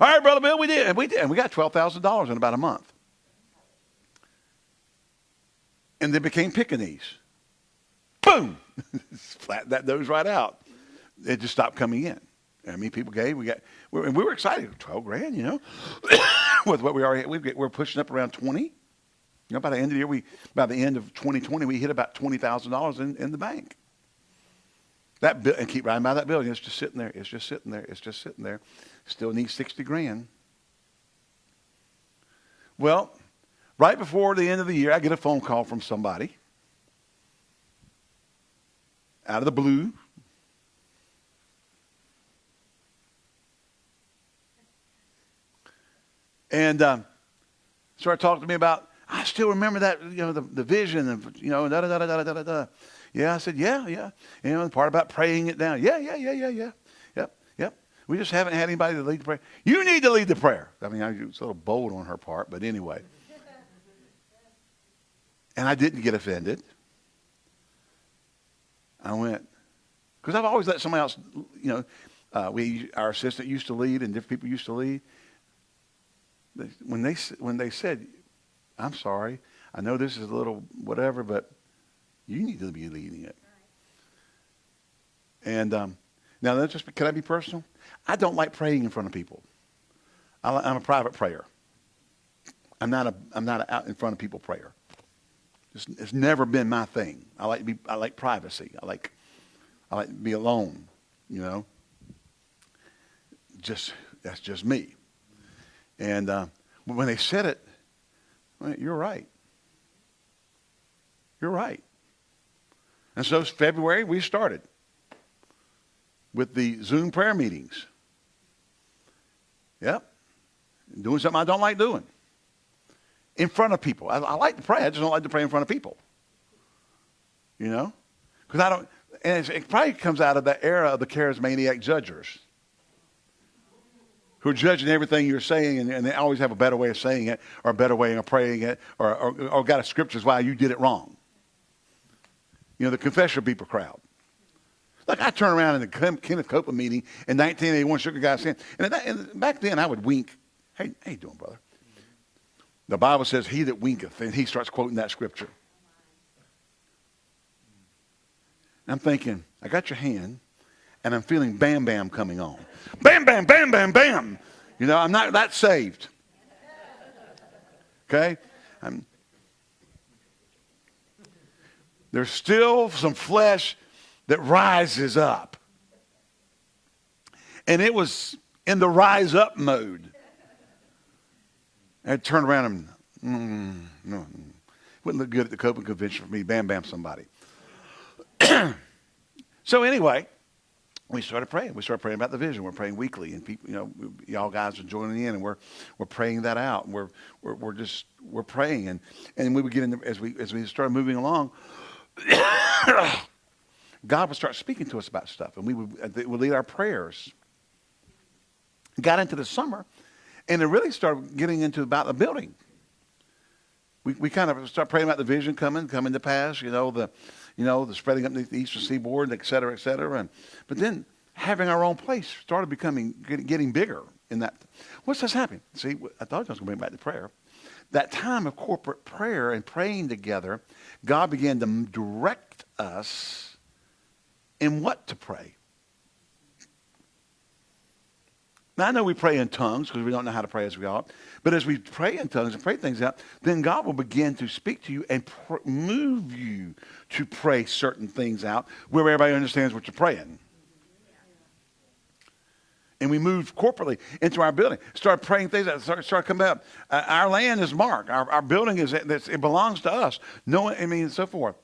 All right, Brother Bill, we did. And we did. And we got $12,000 in about a month. And they became Pekingese. Boom! Flat that nose right out. It just stopped coming in. I mean, people gave. We got, and we were excited. Twelve grand, you know, with what we already we we're pushing up around twenty. You know, by the end of the year, we by the end of 2020, we hit about twenty thousand dollars in in the bank. That and keep riding by that building. It's just sitting there. It's just sitting there. It's just sitting there. Still needs sixty grand. Well, right before the end of the year, I get a phone call from somebody out of the blue and um, started talking to me about. I still remember that, you know, the, the vision and you know, da da da da da da da. Yeah, I said, yeah, yeah. You know, the part about praying it down. Yeah, yeah, yeah, yeah, yeah. Yep, yep. We just haven't had anybody to lead the prayer. You need to lead the prayer. I mean, I was a little bold on her part, but anyway. And I didn't get offended. I went, because I've always let somebody else, you know, uh, we, our assistant used to lead and different people used to lead when they when they said, "I'm sorry, I know this is a little whatever, but you need to be leading it." And um, now, that's just can I be personal? I don't like praying in front of people. I, am a private prayer. I'm not a I'm not an out in front of people prayer. It's, it's never been my thing. I like to be I like privacy. I like I like to be alone. You know. Just that's just me. And uh, when they said it, well, you're right. You're right. And so February, we started with the Zoom prayer meetings. Yep. Doing something I don't like doing. In front of people. I, I like to pray. I just don't like to pray in front of people. You know? Because I don't, and it probably comes out of the era of the charismatic judgers who are judging everything you're saying and, and, they always have a better way of saying it or a better way of praying it or, or, or got a scriptures why you did it wrong. You know, the confession people crowd. Like I turn around in the Kenneth Copeland meeting in 1981, shook a guy's hand. And, that, and back then I would wink. Hey, how you doing, brother? The Bible says, he that winketh, and he starts quoting that scripture. And I'm thinking, I got your hand, and I'm feeling bam bam coming on. Bam, bam, bam, bam, bam. You know, I'm not that saved. Okay? I'm, there's still some flesh that rises up. And it was in the rise up mode. I turned around and, mm, no, wouldn't look good at the Copeland Convention for me. Bam, bam, somebody. so anyway, we started praying. We started praying about the vision. We're praying weekly, and people, you know, y'all guys are joining in, and we're we're praying that out. We're we're, we're just we're praying, and and we would get in as we as we started moving along. God would start speaking to us about stuff, and we would, uh, it would lead our prayers. Got into the summer, and it really started getting into about the building. We, we kind of start praying about the vision coming, coming to pass, you know, the, you know, the spreading up the eastern seaboard, et cetera, et cetera. And, but then having our own place started becoming, getting bigger in that. What's this happening? See, I thought I was going to bring back to prayer. That time of corporate prayer and praying together, God began to direct us in what to pray. Now, I know we pray in tongues because we don't know how to pray as we ought. But as we pray in tongues and pray things out, then God will begin to speak to you and move you to pray certain things out where everybody understands what you're praying. And we moved corporately into our building. Started praying things that started, started coming up. Uh, our land is marked. Our, our building is it belongs to us. No, I mean, and so forth.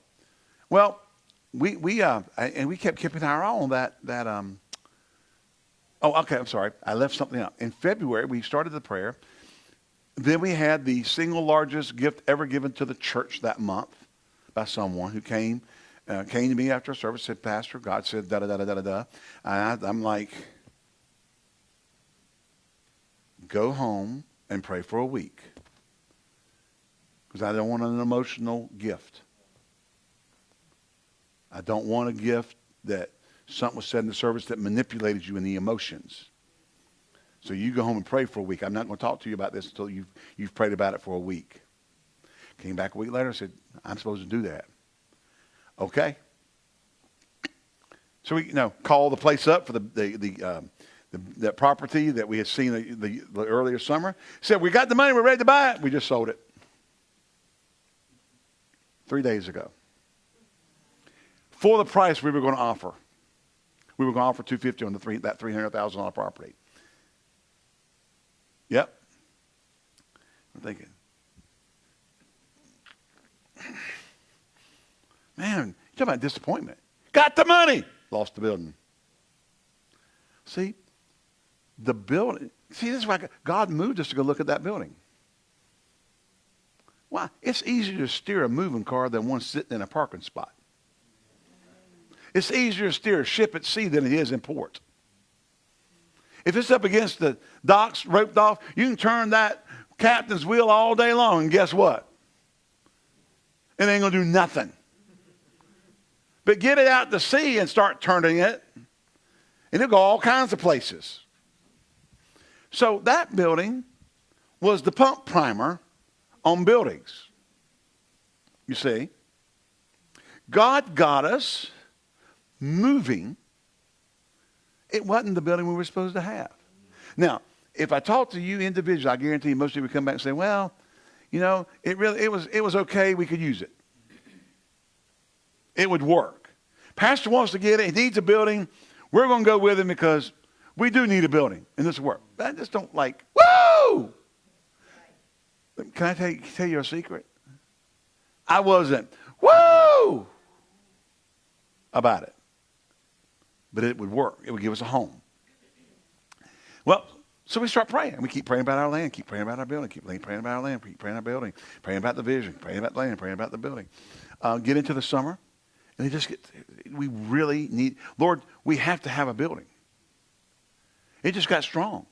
Well, we we uh, and we kept keeping our eye on that that um, Oh, okay. I'm sorry. I left something out. In February, we started the prayer. Then we had the single largest gift ever given to the church that month by someone who came uh, came to me after a service, said, Pastor, God said da da da da da da. And I'm like, go home and pray for a week because I don't want an emotional gift. I don't want a gift that something was said in the service that manipulated you in the emotions. So you go home and pray for a week. I'm not going to talk to you about this until you've, you've prayed about it for a week. Came back a week later and said, I'm supposed to do that. Okay. So we you know call the place up for the the, the, um, the that property that we had seen the, the, the earlier summer. Said we got the money, we're ready to buy it. We just sold it three days ago for the price we were going to offer. We were going to offer two fifty on the three that three hundred thousand dollar property. Yep. I'm thinking, Man, you talk about disappointment. Got the money, lost the building. See, the building. See, this is why God moved us to go look at that building. Why? It's easier to steer a moving car than one sitting in a parking spot. It's easier to steer a ship at sea than it is in port. If it's up against the docks, roped off, you can turn that captain's wheel all day long, and guess what? It ain't going to do nothing. But get it out to sea and start turning it, and it'll go all kinds of places. So that building was the pump primer on buildings. You see? God got us moving. It wasn't the building we were supposed to have. Now, if I talk to you individually, I guarantee most of you would come back and say, well, you know, it really it was it was okay, we could use it it would work. Pastor wants to get it. He needs a building. We're going to go with him because we do need a building, and this will work. I just don't like, woo! Can I tell you, tell you a secret? I wasn't, woo! About it. But it would work. It would give us a home. Well, so we start praying. We keep praying about our land, keep praying about our building, keep praying about our land, keep praying about our building, praying about the vision, praying about the land, praying about the building. Uh, get into the summer. And they just get, we really need, Lord, we have to have a building. It just got strong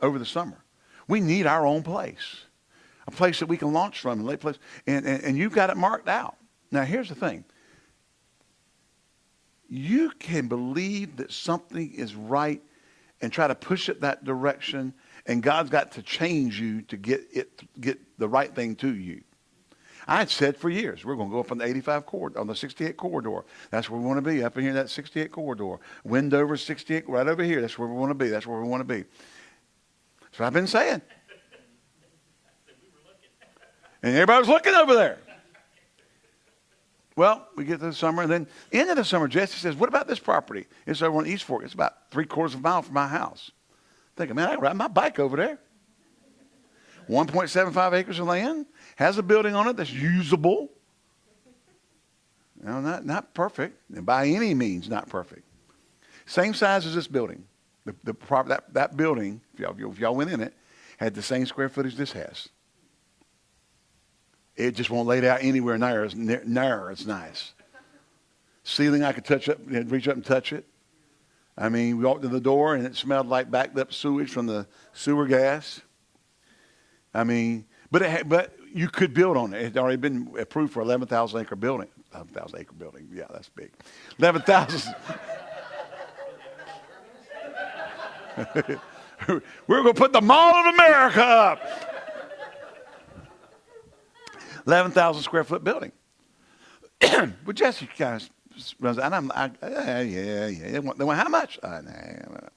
over the summer. We need our own place, a place that we can launch from and place. And, and, and you've got it marked out. Now, here's the thing. You can believe that something is right and try to push it that direction, and God's got to change you to get it, get the right thing to you. I had said for years, we're going to go up on the 85 corridor, on the 68 corridor. That's where we want to be, up in here, that 68 corridor. Wendover 68, right over here. That's where we want to be. That's where we want to be. That's what I've been saying. And everybody's looking over there. Well, we get to the summer, and then end of the summer, Jesse says, What about this property? It's over on East Fork. It's about three quarters of a mile from my house. Thinking, man, I can ride my bike over there. 1.75 acres of land has a building on it that's usable. Now, not, not perfect, and by any means not perfect. Same size as this building. The, the prop, that, that building, if y'all, went in it, had the same square footage this has. It just won't lay out anywhere near as, near as nice. Ceiling, I could touch up, reach up and touch it. I mean, we walked in the door and it smelled like backed up sewage from the sewer gas. I mean, but it, but you could build on it. It had already been approved for 11,000 acre building. 11,000 acre building. Yeah, that's big. 11,000. We're going to put the Mall of America up. 11,000 square foot building. but Jesse guys runs, and I'm, I, yeah, yeah, yeah. They want, how much? Uh, nah,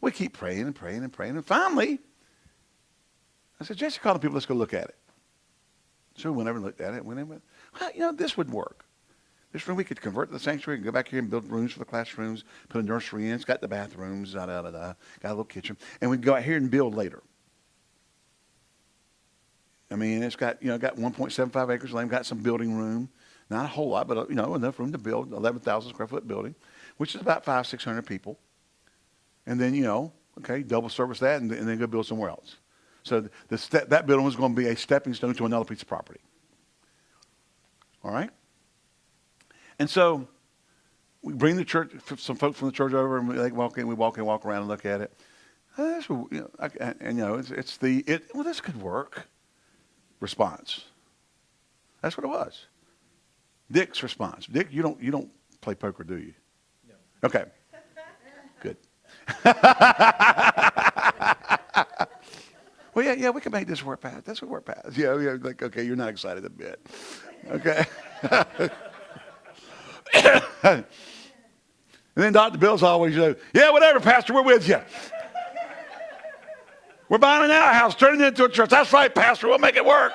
we keep praying and praying and praying. And finally, I said, Jesse, call the people. Let's go look at it. So we went over and looked at it. Went in, went, well, you know, this would work. This room we could convert to the sanctuary and go back here and build rooms for the classrooms, put a nursery in. It's got the bathrooms, da da da da. Got a little kitchen, and we would go out here and build later. I mean, it's got you know got 1.75 acres of land, got some building room, not a whole lot, but uh, you know enough room to build 11,000 square foot building, which is about five 600 people. And then you know, okay, double service that, and, and then go build somewhere else. So the that building was going to be a stepping stone to another piece of property. All right? And so we bring the church, some folks from the church over, and we like, walk in, we walk in, walk around and look at it. Uh, you know, I, and, you know, it's, it's the, it, well, this could work response. That's what it was. Dick's response. Dick, you don't, you don't play poker, do you? No. Okay. Good. well, yeah, yeah, we can make this work, Pat. That's what work, Pat. Yeah, yeah, like, okay, you're not excited a bit. Okay. and then Dr. Bill's always, you know, yeah, whatever, Pastor, we're with you. We're buying an outhouse, turning it into a church. That's right, Pastor, we'll make it work.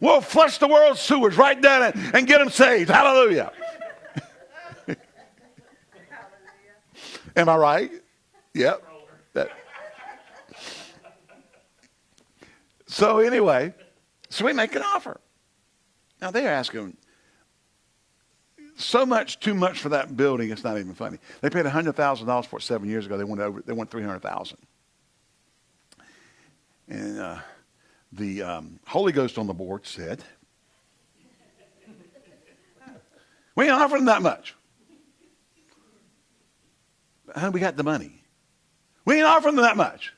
We'll flush the world's sewers right down it and get them saved. Hallelujah. Am I right? Yep. That. So anyway, so we make an offer. Now they're asking so much too much for that building. It's not even funny. They paid hundred thousand dollars for it seven years ago. They went over. They went three hundred thousand. And uh, the um, Holy Ghost on the board said, "We ain't offering that much. We got the money? We ain't offering that much.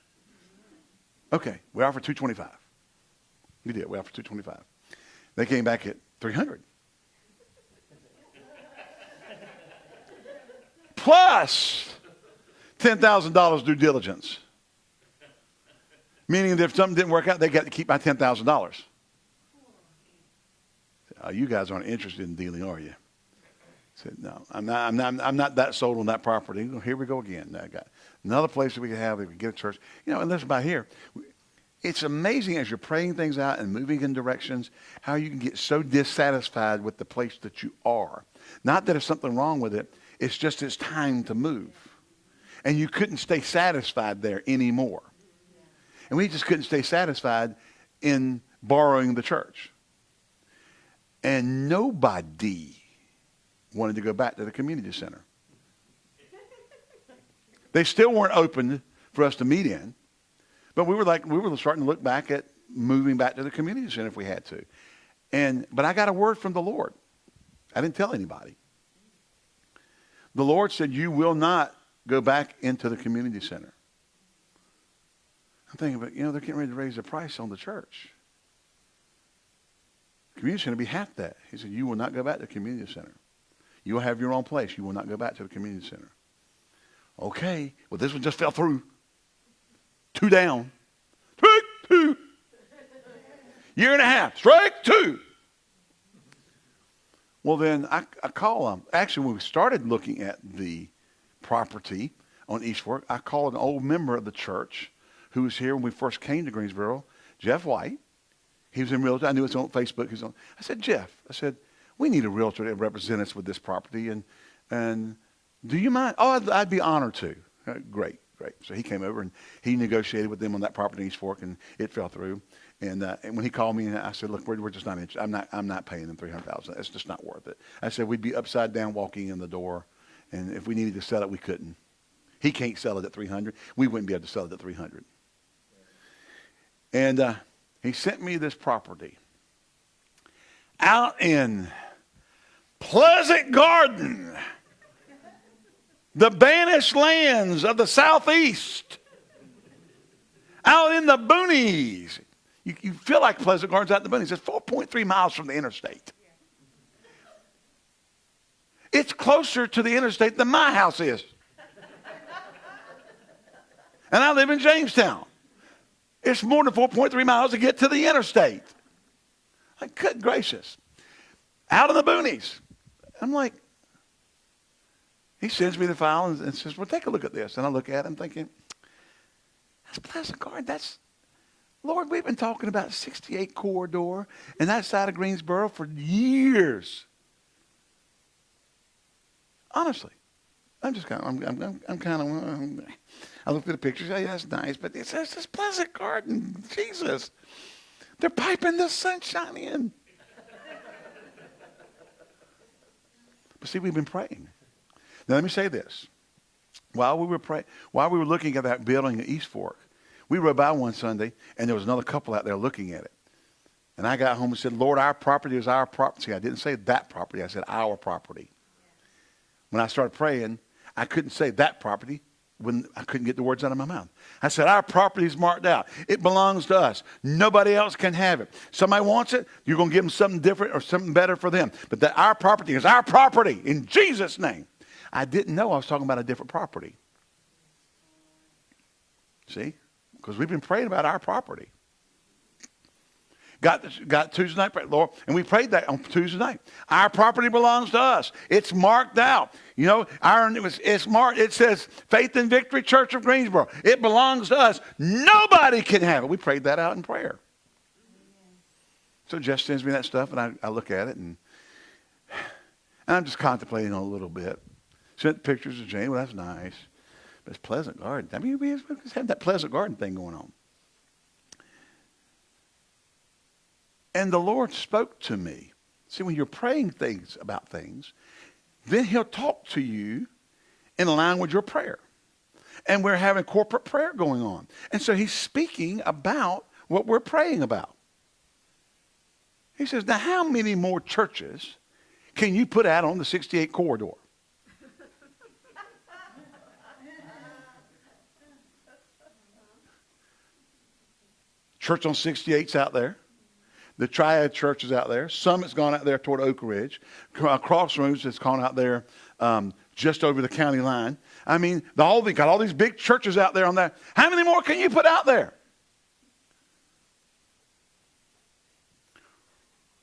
Okay, we offer two twenty-five. We did. We offered two twenty-five. They came back at 300. Plus $10,000 due diligence. Meaning that if something didn't work out, they got to keep my $10,000. Oh, uh, you guys aren't interested in dealing, are you? Said, no, I'm not, I'm, not, I'm not that sold on that property. Here we go again. I got another place that we could have, we can get a church. You know, and listen, by here, it's amazing as you're praying things out and moving in directions, how you can get so dissatisfied with the place that you are. Not that there's something wrong with it, it's just it's time to move. And you couldn't stay satisfied there anymore. And we just couldn't stay satisfied in borrowing the church. And nobody wanted to go back to the community center. They still weren't open for us to meet in. But we were like, we were starting to look back at moving back to the community center if we had to. And, but I got a word from the Lord. I didn't tell anybody. The Lord said, you will not go back into the community center. I'm thinking, but you know, they're getting ready to raise the price on the church. Community center be half that. He said, you will not go back to the community center. You will have your own place. You will not go back to the community center. Okay. Well, this one just fell through. Two down. Strike two. Year and a half. Strike two. Well, then I, I call them. Actually, when we started looking at the property on East Fork, I called an old member of the church who was here when we first came to Greensboro, Jeff White. He was in realtor. I knew it was on Facebook. He was on. I said, Jeff, I said, we need a realtor to represent us with this property. And, and do you mind? Oh, I'd, I'd be honored to. Uh, great. Great. So he came over and he negotiated with them on that property in East Fork, and it fell through. And, uh, and when he called me, and I said, "Look, we're, we're just not interested. I'm not. I'm not paying them three hundred thousand. It's just not worth it." I said, "We'd be upside down walking in the door, and if we needed to sell it, we couldn't. He can't sell it at three hundred. We wouldn't be able to sell it at three hundred. And uh, he sent me this property out in Pleasant Garden the banished lands of the southeast, out in the boonies. You, you feel like Pleasant Gardens out in the boonies. It's 4.3 miles from the interstate. It's closer to the interstate than my house is. and I live in Jamestown. It's more than 4.3 miles to get to the interstate. Like, good gracious. Out in the boonies. I'm like, he sends me the file and, and says, well, take a look at this. And I look at him thinking, that's Pleasant Garden. That's, Lord, we've been talking about 68 corridor and that side of Greensboro for years. Honestly. I'm just kind of, I'm, I'm, I'm kind of, um, I looked at the pictures. Oh, yeah, that's nice. But it says this Pleasant Garden. Jesus. They're piping the sunshine in. but see, we've been praying. Now, let me say this. While we were praying, while we were looking at that building at East Fork, We rode by one Sunday, and there was another couple out there looking at it. And I got home and said, Lord, our property is our property. I didn't say that property. I said our property. When I started praying, I couldn't say that property when I couldn't get the words out of my mouth. I said, Our property is marked out. It belongs to us. Nobody else can have it. Somebody wants it, you're going to give them something different or something better for them. But that our property is our property in Jesus' name. I didn't know I was talking about a different property. See? Because we've been praying about our property. Got, got Tuesday night prayer, Lord, and we prayed that on Tuesday night. Our property belongs to us. It's marked out. You know, our, it was, it's marked. It says Faith and Victory Church of Greensboro. It belongs to us. Nobody can have it. We prayed that out in prayer. So Jess sends me that stuff, and I, I look at it, and, and I'm just contemplating a little bit. Sent pictures of Jane. Well, that's nice. But it's Pleasant Garden. I mean, we have that Pleasant Garden thing going on. And the Lord spoke to me. See, when you're praying things about things, then he'll talk to you in line with your prayer. And we're having corporate prayer going on. And so he's speaking about what we're praying about. He says, now how many more churches can you put out on the 68 corridor? Church on 68's out there. The Triad Church is out there. Summit's gone out there toward Oak Ridge. Uh, Crossroads has gone out there um, just over the county line. I mean, the, all the, got all these big churches out there on that. How many more can you put out there?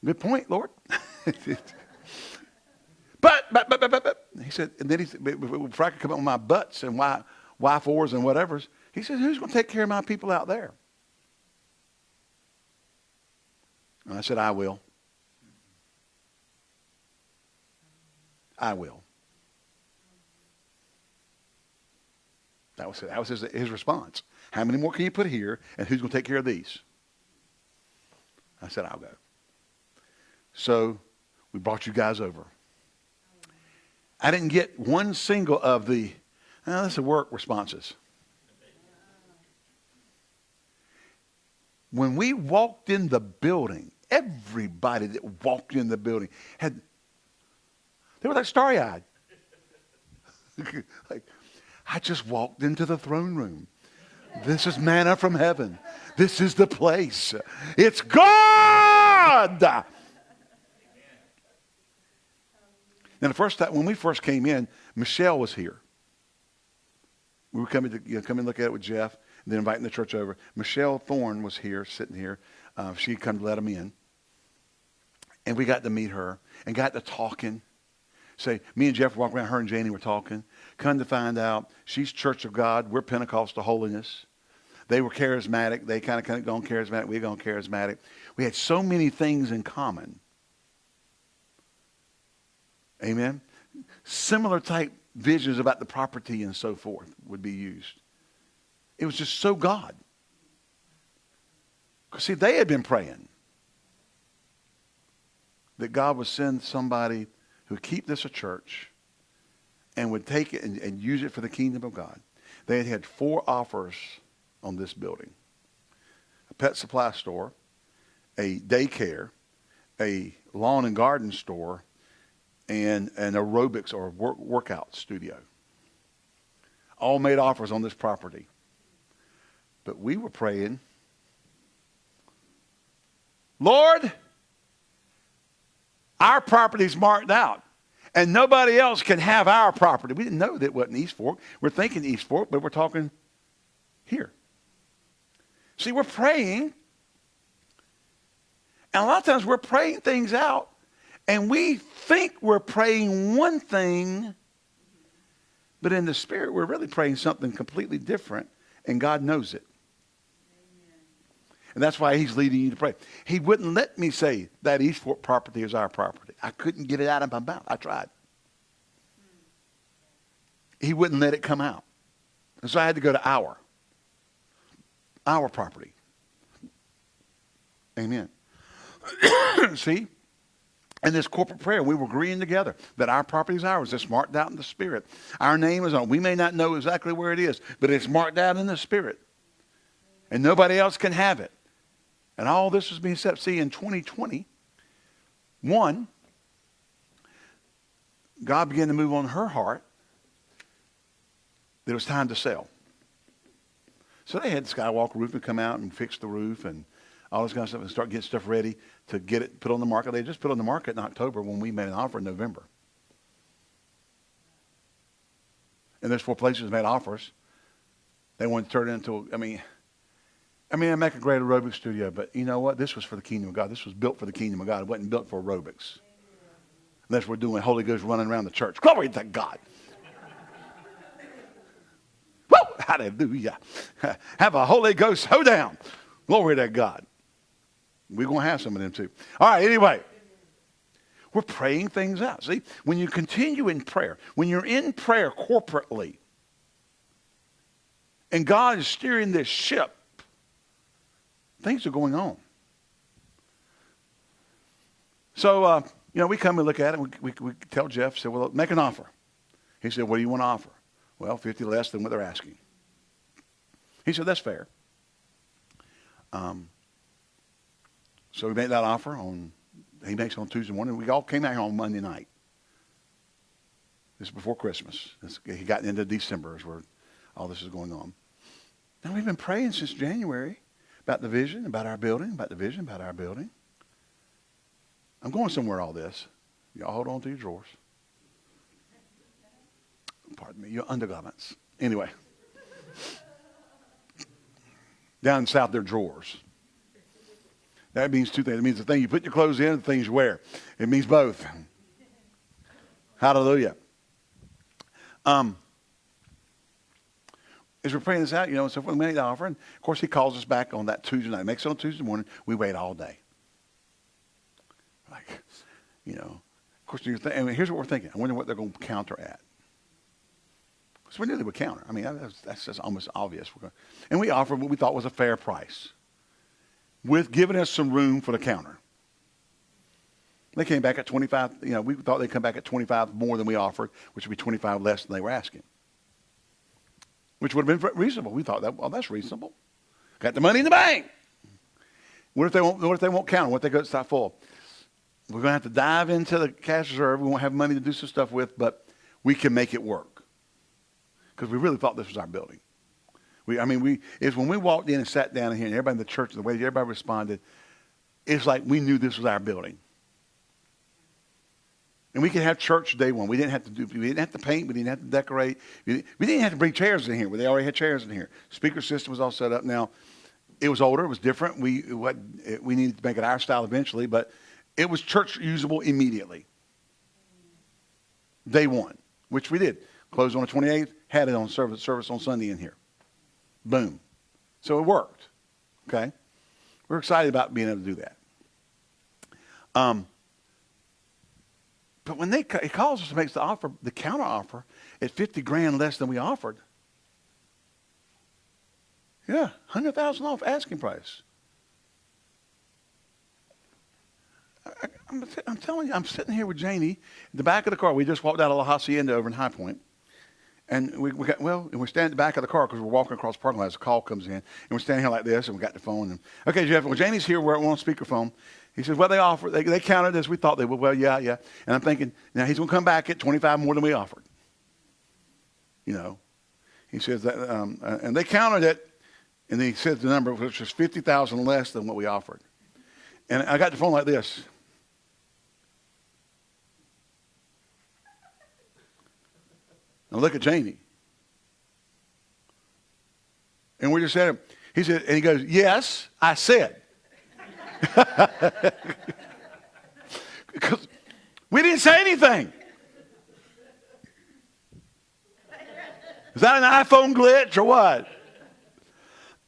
Good point, Lord. but, but, but, but, but, he said, and then he said, before I could come up with my butts and why, why fours and whatever's, he said, who's going to take care of my people out there? And I said, I will. I will. That was, that was his, his response. How many more can you put here, and who's going to take care of these? I said, I'll go. So we brought you guys over. I didn't get one single of the, oh, this is work responses. When we walked in the building, everybody that walked in the building had, they were like starry eyed. like, I just walked into the throne room. This is manna from heaven. This is the place. It's God. Now, the first time, when we first came in, Michelle was here. We were coming to you know, come and look at it with Jeff then inviting the church over. Michelle Thorne was here, sitting here. Uh, she come to let him in. And we got to meet her and got to talking. Say, me and Jeff walked around, her and Janie were talking. Come to find out, she's Church of God. We're Pentecostal holiness. They were charismatic. They kind of kind of gone charismatic. We gone charismatic. We had so many things in common. Amen. Similar type visions about the property and so forth would be used. It was just so God. Because, see, they had been praying that God would send somebody who would keep this a church and would take it and, and use it for the kingdom of God. They had had four offers on this building. A pet supply store, a daycare, a lawn and garden store, and an aerobics or work, workout studio. All made offers on this property. But we were praying, Lord, our property's marked out. And nobody else can have our property. We didn't know that it wasn't East Fork. We're thinking East Fork, but we're talking here. See, we're praying. And a lot of times we're praying things out, and we think we're praying one thing, but in the spirit, we're really praying something completely different, and God knows it. And that's why he's leading you to pray. He wouldn't let me say that East Fork property is our property. I couldn't get it out of my mouth. I tried. He wouldn't let it come out. And so I had to go to our. Our property. Amen. See? In this corporate prayer, we were agreeing together that our property is ours. It's marked out in the Spirit. Our name is on. We may not know exactly where it is, but it's marked out in the Spirit. And nobody else can have it. And all this was being set. See, in 2020, one, God began to move on her heart that it was time to sell. So they had Skywalker Roofing come out and fix the roof and all this kind of stuff and start getting stuff ready to get it put on the market. They just put on the market in October when we made an offer in November. And there's four places made offers. They wanted to turn it into, I mean, I mean, I make a great aerobics studio, but you know what? This was for the kingdom of God. This was built for the kingdom of God. It wasn't built for aerobics. Unless we're doing Holy Ghost running around the church. Glory to God. Woo! Hallelujah. Have a Holy Ghost hoedown. Glory to God. We're going to have some of them too. All right, anyway. We're praying things out. See, when you continue in prayer, when you're in prayer corporately, and God is steering this ship, things are going on. So, uh, you know, we come and look at it. We, we, we tell Jeff, said, well, make an offer. He said, what do you want to offer? Well, 50 less than what they're asking. He said, that's fair. Um, so we made that offer on, he makes it on Tuesday morning. We all came out here on Monday night. This is before Christmas. This, he got into December is where all this is going on. Now we've been praying since January about the vision, about our building, about the vision, about our building. I'm going somewhere all this. Y'all hold on to your drawers. Pardon me, your undergarments. Anyway. Down south, they're drawers. That means two things. It means the thing you put your clothes in the things you wear. It means both. Hallelujah. Um, as we're praying this out, you know, and so we made the offer, and of course he calls us back on that Tuesday night. Makes it on Tuesday morning. We wait all day. Like, you know, of course, you're th- I mean, here's what we're thinking. I wonder what they're going to counter at. So we knew they would counter. I mean, that's, that's just almost obvious. And we offered what we thought was a fair price with giving us some room for the counter. They came back at 25, you know, we thought they'd come back at 25 more than we offered, which would be 25 less than they were asking. Which would have been reasonable. We thought that, well, that's reasonable. Got the money in the bank. What if they won't, what if they won't count? What if they go stop full? We're going to have to dive into the cash reserve. We won't have money to do some stuff with, but we can make it work. Because we really thought this was our building. We, I mean, we, it's when we walked in and sat down here and everybody in the church, the way everybody responded, it's like we knew this was our building. And we could have church day one. We didn't have to do, we didn't have to paint. We didn't have to decorate. We didn't have to bring chairs in here. They already had chairs in here. Speaker system was all set up. Now, it was older. It was different. We, what, we needed to make it our style eventually, but it was church usable immediately. Day one, which we did. Closed on the 28th, had it on service, service on Sunday in here. Boom. So it worked. Okay? We're excited about being able to do that. Um, but when they he calls us and makes the offer, the counter offer at 50 grand less than we offered. Yeah, 100,000 off asking price. I, am I'm telling you, I'm sitting here with Janie in the back of the car. We just walked out of La Hacienda over in High Point. And we, we got, well, and we're standing at the back of the car because we're walking across the parking lot as a call comes in. And we're standing here like this, and we got the phone. And, okay, Jeff, well, Janie's here. We're on speakerphone. He says, well, they offered, they, they counted as we thought they would. Well, yeah, yeah. And I'm thinking, now he's going to come back at 25 more than we offered. You know, he says that, um, uh, and they counted it, and he said the number, which was 50,000 less than what we offered. And I got the phone like this. Now look at Janie. And we just said, he said, and he goes, yes, I said. Because we didn't say anything. Is that an iPhone glitch or what?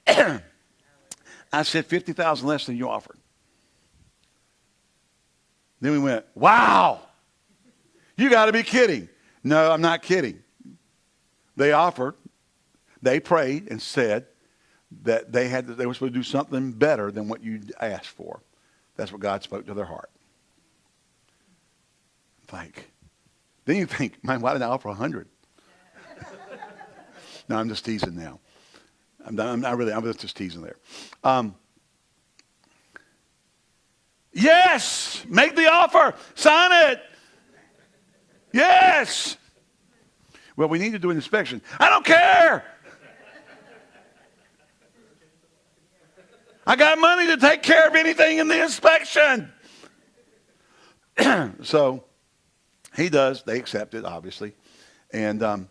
I said 50,000 less than you offered. Then we went, wow, you got to be kidding. No, I'm not kidding. They offered, they prayed and said that they had they were supposed to do something better than what you asked for. That's what God spoke to their heart. Like, then you think, man, why did I offer a hundred? no, I'm just teasing now. I'm, I'm not really, I'm just teasing there. Um, yes, make the offer, sign it. Yes. Well, we need to do an inspection. I don't care. I got money to take care of anything in the inspection. so he does. They accept it, obviously. And, um,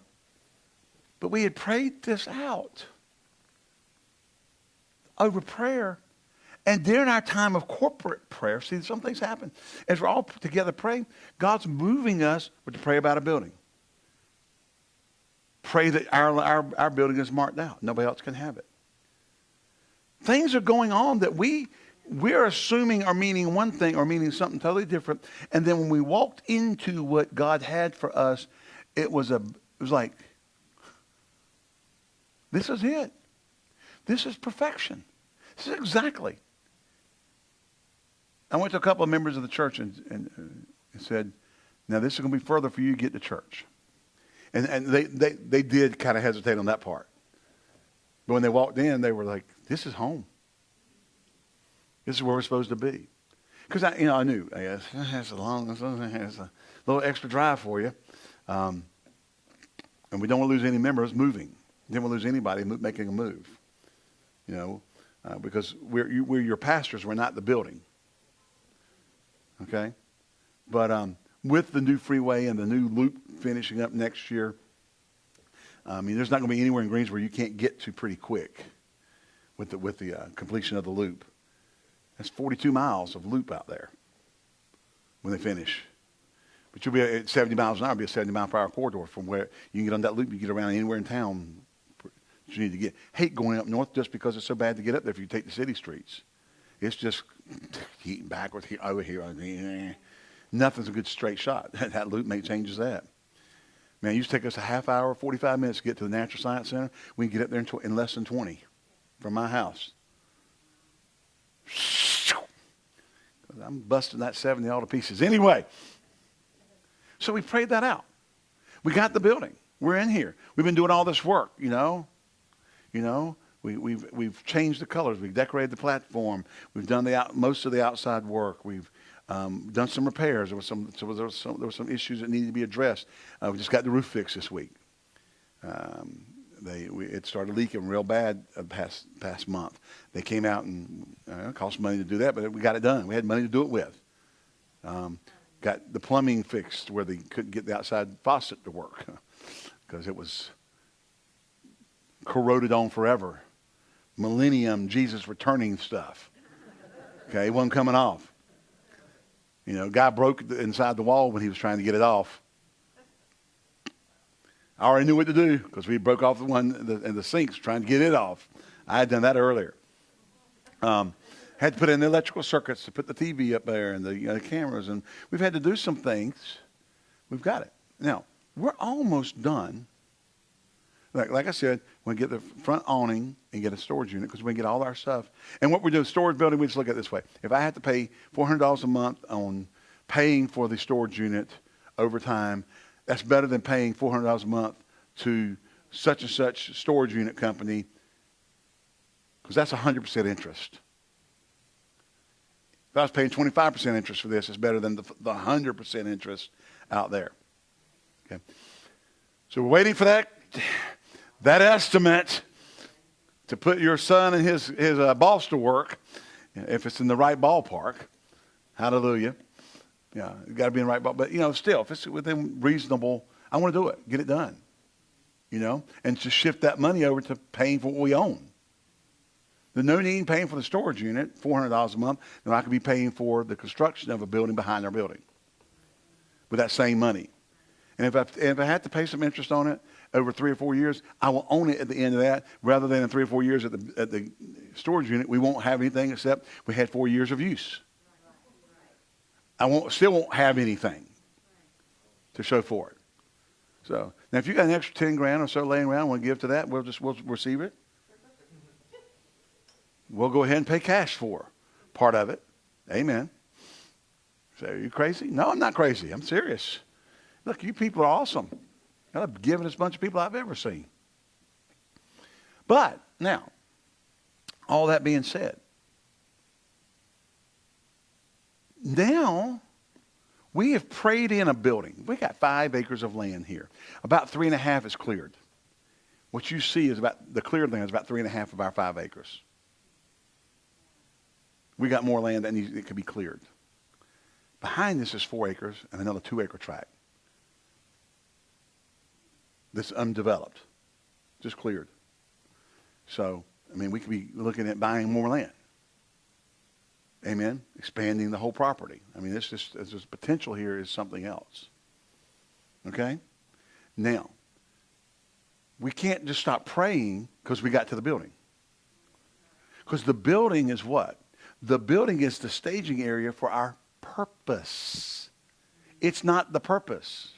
but we had prayed this out over prayer. And during our time of corporate prayer, see, some things happen. As we're all together praying, God's moving us to pray about a building. Pray that our, our, our building is marked out. Nobody else can have it. Things are going on that we we're assuming are meaning one thing or meaning something totally different. And then when we walked into what God had for us, it was a it was like this is it. This is perfection. This is exactly. I went to a couple of members of the church and, and, uh, and said, now this is going to be further for you to get to church. And, and they, they, they did kind of hesitate on that part. But when they walked in, they were like, this is home. This is where we're supposed to be. Because I, you know, I knew, guess, it's a long, it's a little extra drive for you. Um, and we don't want to lose any members moving. We don't want to lose anybody making a move. You know, uh, because we're, you, we're your pastors, we're not the building. Okay? But um, with the new freeway and the new loop finishing up next year, I mean, there's not going to be anywhere in Greensboro you can't get to pretty quick with the, with the uh, completion of the loop. That's 42 miles of loop out there when they finish. But you'll be at 70 miles an hour, be a 70 mile per hour corridor from where you can get on that loop, you get around anywhere in town you need to get. Hate going up north just because it's so bad to get up there if you take the city streets. It's just heating backwards here, over here. Nothing's a good straight shot. that loop make changes that. Man, it used to take us a half hour, 45 minutes to get to the Natural Science Center. We can get up there in, in less than 20 from my house. I'm busting that 70 all to pieces. Anyway, so we prayed that out. We got the building. We're in here. We've been doing all this work, you know. You know, we, we've, we've changed the colors. We've decorated the platform. We've done the out, most of the outside work. We've um, done some repairs. There, was some, so there, was some, there were some issues that needed to be addressed. Uh, we just got the roof fixed this week. Um, they, we, it started leaking real bad uh, past past month. They came out and uh, it cost money to do that, but we got it done. We had money to do it with. Um, got the plumbing fixed where they couldn't get the outside faucet to work because it was corroded on forever. Millennium Jesus returning stuff. Okay, it wasn't coming off. You know, guy broke inside the wall when he was trying to get it off. I already knew what to do because we broke off the one in the, in the sinks trying to get it off. I had done that earlier. Um, had to put in the electrical circuits to put the TV up there and the, you know, the cameras, and we've had to do some things. We've got it. Now, we're almost done. Like, like I said, we get the front awning and get a storage unit because we get all our stuff. And what we do, storage building, we just look at it this way. If I had to pay $400 a month on paying for the storage unit over time, that's better than paying $400 a month to such and such storage unit company because that's 100% interest. If I was paying 25% interest for this, it's better than the, the 100% interest out there. Okay. So we're waiting for that, that estimate to put your son and his, his uh, boss to work if it's in the right ballpark. Hallelujah. Yeah, you got to be in the right ball. But, you know, still, if it's within reasonable, I want to do it. Get it done. You know, and to shift that money over to paying for what we own. There's no need in paying for the storage unit, $400 a month, then I could be paying for the construction of a building behind our building with that same money. And if I, if I had to pay some interest on it over three or four years, I will own it at the end of that rather than in three or four years at the, at the storage unit. We won't have anything except we had four years of use. I won't, still won't have anything to show for it. So now, if you got an extra ten grand or so laying around, want to give to that, we'll just we'll receive it. We'll go ahead and pay cash for part of it. Amen. Say, are you crazy? No, I'm not crazy. I'm serious. Look, you people are awesome. You're the givingest bunch of people I've ever seen. But now, all that being said, now we have prayed in a building. We got five acres of land here. About three and a half is cleared. What you see is about the cleared land is about three and a half of our five acres. We got more land that needs, it could be cleared. Behind this is four acres and another two acre tract. that's undeveloped, just cleared. So, I mean, we could be looking at buying more land. Amen. Expanding the whole property. I mean, this just this potential here is something else. Okay? Now, we can't just stop praying because we got to the building. Because the building is what? The building is the staging area for our purpose. It's not the purpose.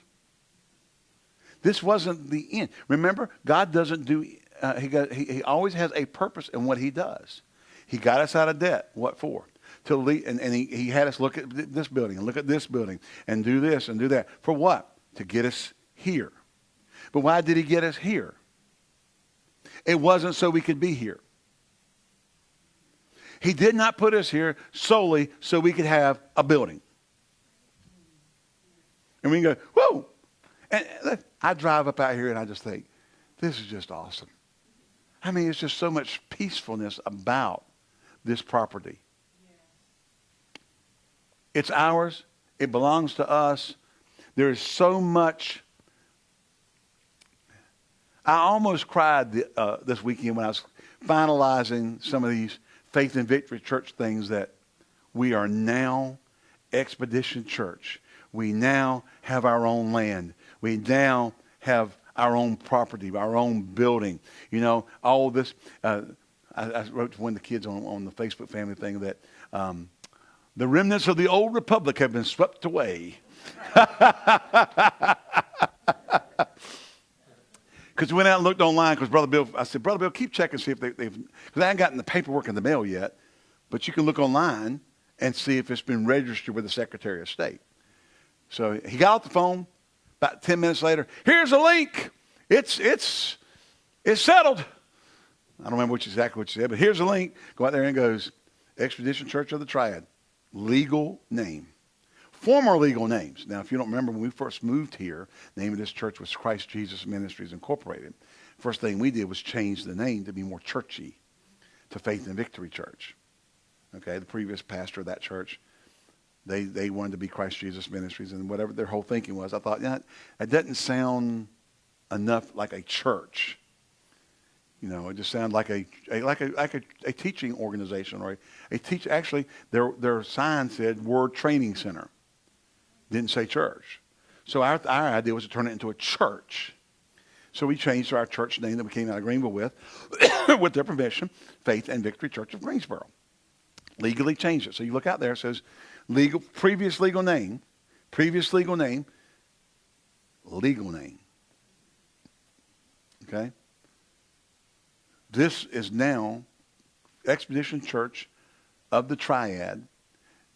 This wasn't the end. Remember, God doesn't do, uh, he, got, he, he always has a purpose in what he does. He got us out of debt. What for? To lead, and, and he, he had us look at this building and look at this building and do this and do that. For what? To get us here. But why did he get us here? It wasn't so we could be here. He did not put us here solely so we could have a building. And we can go, whoa. And I drive up out here and I just think, this is just awesome. I mean, it's just so much peacefulness about this property. It's ours. It belongs to us. There is so much. I almost cried the, uh, this weekend when I was finalizing some of these Faith and Victory Church things that we are now Expedition Church. We now have our own land. We now have our own property, our own building. You know, all this. Uh, I, I, wrote to one of the kids on, on the Facebook family thing that um, the remnants of the old republic have been swept away. Because we went out and looked online because Brother Bill, I said, Brother Bill, keep checking, see if they, they've, because I haven't gotten the paperwork in the mail yet, but you can look online and see if it's been registered with the Secretary of State. So he got off the phone about 10 minutes later. Here's a link. It's, it's, it's settled. I don't remember which exactly what you said, but here's a link. Go out there and goes, Expedition Church of the Triad legal name. Former legal names. Now, if you don't remember, when we first moved here, the name of this church was Christ Jesus Ministries Incorporated. First thing we did was change the name to be more churchy to Faith and Victory Church. Okay, the previous pastor of that church, they, they wanted to be Christ Jesus Ministries and whatever their whole thinking was. I thought, yeah, that doesn't sound enough like a church. You know, it just sounded like a, a like a like a, a, teaching organization or a, a teach. Actually, their their sign said Word Training Center. Didn't say church. So our our idea was to turn it into a church. So we changed our church name that we came out of Greenville with, with their permission, Faith and Victory Church of Greensboro. Legally changed it. So you look out there, it says legal previous legal name, previous legal name, legal name. Okay? This is now Expedition Church of the Triad.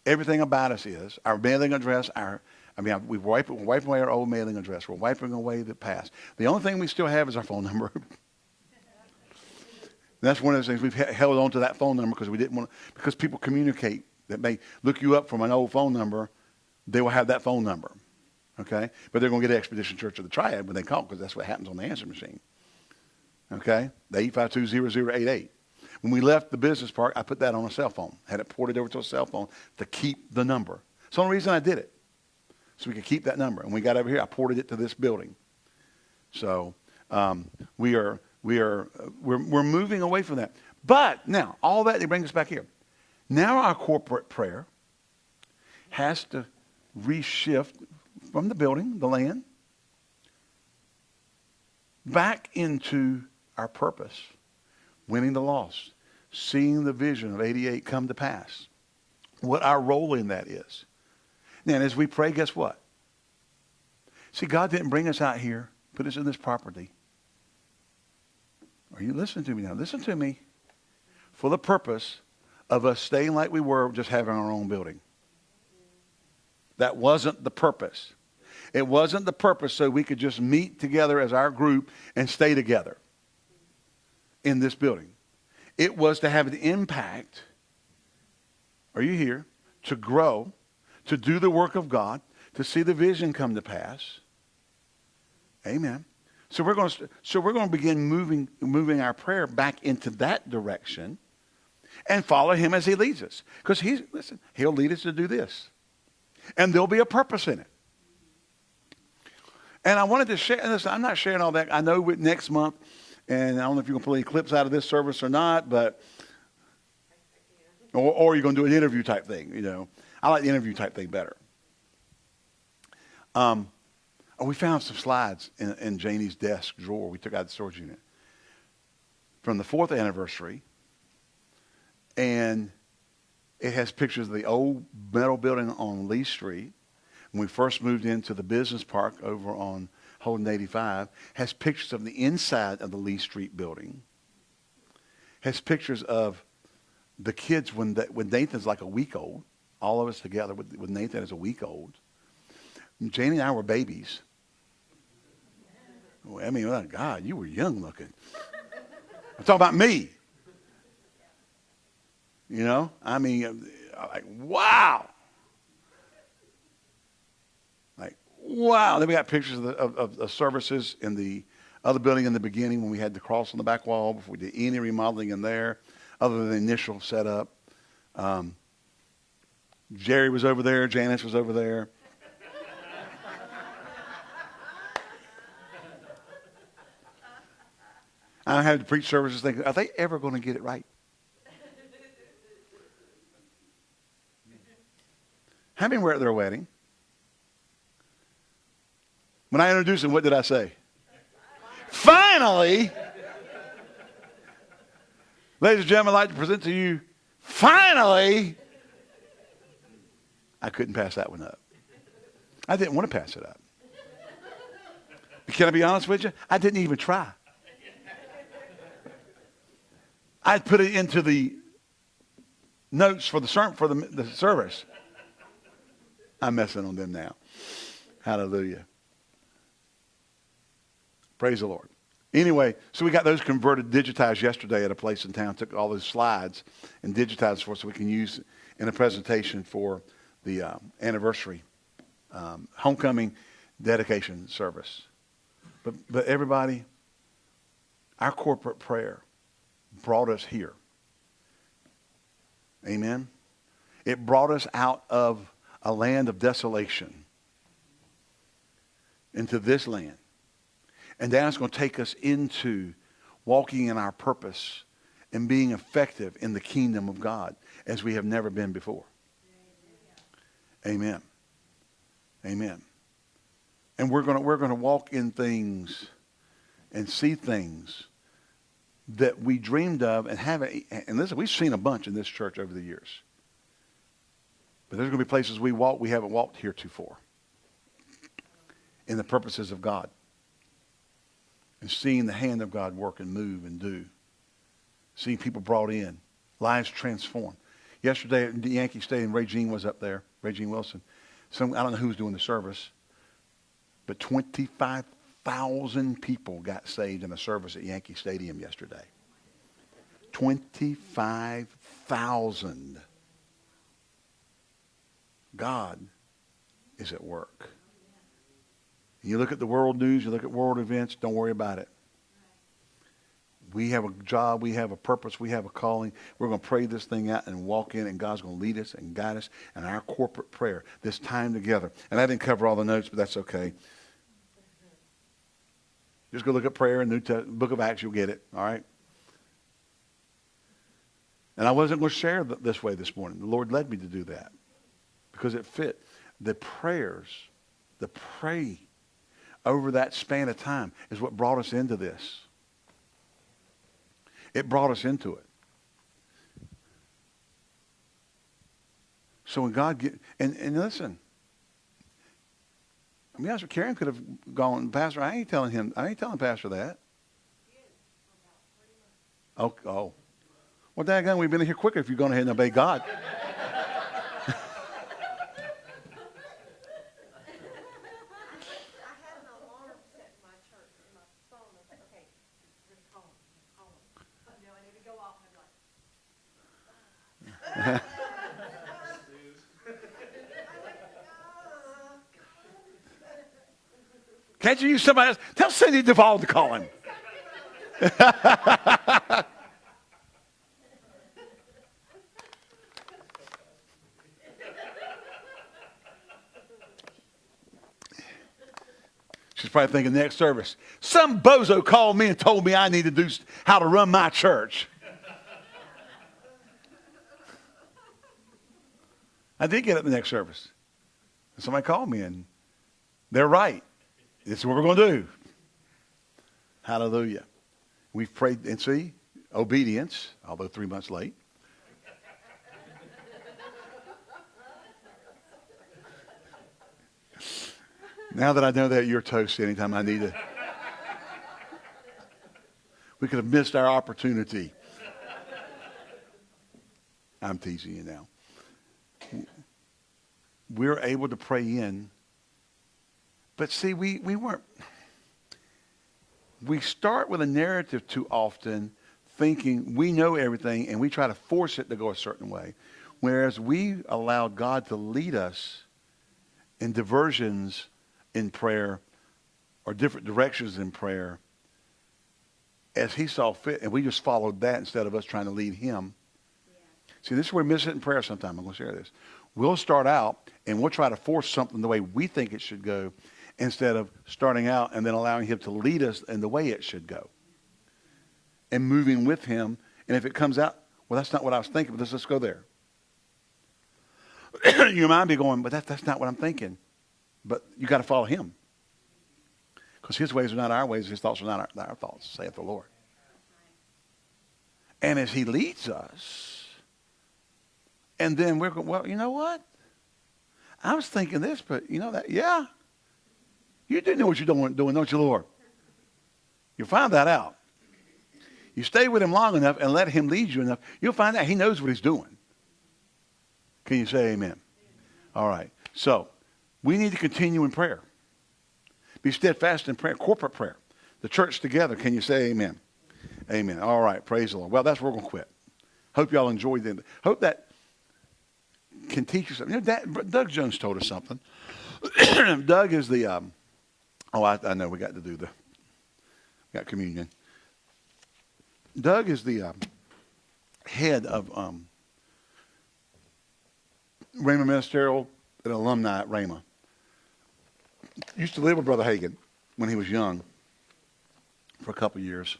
Everything about us is our mailing address, our I mean, we've wiped, we're wiping away our old mailing address. We're wiping away the past. The only thing we still have is our phone number. that's one of the things we've held on to that phone number because we didn't want because people communicate that may look you up from an old phone number. They will have that phone number, okay? But they're going to get Expedition Church of the Triad when they call because that's what happens on the answer machine. Okay? The 8520088. When we left the business park, I put that on a cell phone. Had it ported over to a cell phone to keep the number. It's the only reason I did it. So we could keep that number. And we got over here, I ported it to this building. So um, we are we are we're, we're moving away from that. But now, all that they bring us back here. Now our corporate prayer has to reshift from the building, the land, back into our purpose, winning the lost, seeing the vision of 88 come to pass, what our role in that is. Now, as we pray, guess what? See, God didn't bring us out here, put us in this property. Are you listening to me now? Listen to me. For the purpose of us staying like we were, just having our own building. That wasn't the purpose. It wasn't the purpose so we could just meet together as our group and stay together. In this building. It was to have an impact. Are you here? To grow, to do the work of God, to see the vision come to pass. Amen. So we're going to so we're going to begin moving moving our prayer back into that direction and follow him as he leads us. Because he's listen, he'll lead us to do this. And there'll be a purpose in it. And I wanted to share this. I'm not sharing all that. I know next month, and I don't know if you're going to pull any clips out of this service or not, but or, or you're going to do an interview type thing. You know, I like the interview type thing better. Um, oh, we found some slides in, in Janie's desk drawer. We took out the storage unit from the fourth anniversary, and it has pictures of the old metal building on Lee Street when we first moved into the business park over on Holden 85, has pictures of the inside of the Lee Street building, has pictures of the kids when, the, when Nathan's like a week old, all of us together with, with Nathan as a week old. Janie and I were babies. I mean, God, you were young looking. I'm talking about me. You know, I mean, like, wow. Wow. Then we got pictures of, the, of, of, services in the other building in the beginning when we had the cross on the back wall before we did any remodeling in there other than the initial setup. Um, Jerry was over there. Janice was over there. I had to preach services thinking, are they ever going to get it right? How many were at their wedding? When I introduced him, what did I say? Finally, ladies and gentlemen, I'd like to present to you, finally, I couldn't pass that one up. I didn't want to pass it up. But can I be honest with you? I didn't even try. I'd put it into the notes for the, for the, the service. I'm messing on them now. Hallelujah. Praise the Lord. Anyway, so we got those converted, digitized yesterday at a place in town. Took all those slides and digitized for us so we can use in a presentation for the uh, anniversary um, homecoming dedication service. But, but everybody, our corporate prayer brought us here. Amen. It brought us out of a land of desolation into this land and that's going to take us into walking in our purpose and being effective in the kingdom of God as we have never been before. Amen. Amen. And we're going to, we're going to walk in things and see things that we dreamed of and haven't. And listen, we've seen a bunch in this church over the years. But there's going to be places we walk we haven't walked heretofore in the purposes of God and seeing the hand of God work and move and do. Seeing people brought in, lives transformed. Yesterday at the Yankee Stadium, Ray Jean was up there, Ray Jean Wilson. Some, I don't know who was doing the service, but 25,000 people got saved in a service at Yankee Stadium yesterday. 25,000. God is at work. You look at the world news, you look at world events, don't worry about it. We have a job, we have a purpose, we have a calling. We're going to pray this thing out and walk in, and God's going to lead us and guide us in our corporate prayer, this time together. And I didn't cover all the notes, but that's okay. Just go look at prayer in the New Book of Acts, you'll get it, all right? And I wasn't going to share this way this morning. The Lord led me to do that because it fit. The prayers, the pray over that span of time is what brought us into this. It brought us into it. So when God get and, and listen, I mean, I was Karen could have gone, Pastor, I ain't telling him, I ain't telling Pastor that. Oh, oh. Well, daggone, we've been in here quicker if you're going ahead and obey God. Can't you somebody else? Tell Cindy Duvall to call him. She's probably thinking next service. Some bozo called me and told me I need to do how to run my church. I did get it the next service. And somebody called me and they're right. This is what we're going to do. Hallelujah. We've prayed and see obedience, although three months late. Now that I know that you're toast anytime I need it. We could have missed our opportunity. I'm teasing you now. We're able to pray in. But see, we, we weren't. We start with a narrative too often, thinking we know everything and we try to force it to go a certain way. Whereas we allow God to lead us in diversions in prayer or different directions in prayer as he saw fit, and we just followed that instead of us trying to lead him. See, this is where we miss it in prayer sometime. I'm going to share this. We'll start out and we'll try to force something the way we think it should go instead of starting out and then allowing him to lead us in the way it should go and moving with him. And if it comes out, well, that's not what I was thinking, but let's, let's go there. you might be going, but that, that's not what I'm thinking. But you got to follow him. Because his ways are not our ways, his thoughts are not our, our thoughts, saith the Lord. And as he leads us, and then we're going, well, you know what? I was thinking this, but you know that, yeah. You do know what you're doing, doing, don't you, Lord? You'll find that out. You stay with him long enough and let him lead you enough, you'll find out he knows what he's doing. Can you say amen? All right. So, we need to continue in prayer. Be steadfast in prayer, corporate prayer. The church together. Can you say amen? Amen. All right. Praise the Lord. Well, that's where we're going to quit. Hope y'all enjoyed it. Hope that can teach you something. You know, Doug Jones told us something. Doug is the, um, oh, I, I know we got to do the, got communion. Doug is the um, head of um, Rhema Ministerial, an alumni at Rhema. Used to live with Brother Hagin when he was young for a couple years.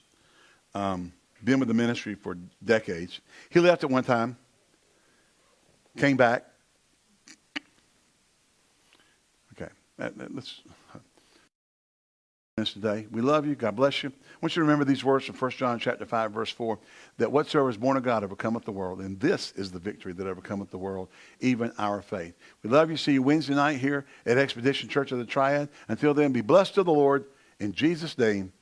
Um, been with the ministry for decades. He left at one time, came back. Okay, let's today. We love you. God bless you. I want you to remember these words from 1 John chapter 5, verse 4, that whatsoever is born of God overcometh the world, and this is the victory that overcometh the world, even our faith. We love you. See you Wednesday night here at Expedition Church of the Triad. Until then, be blessed to the Lord. In Jesus' name,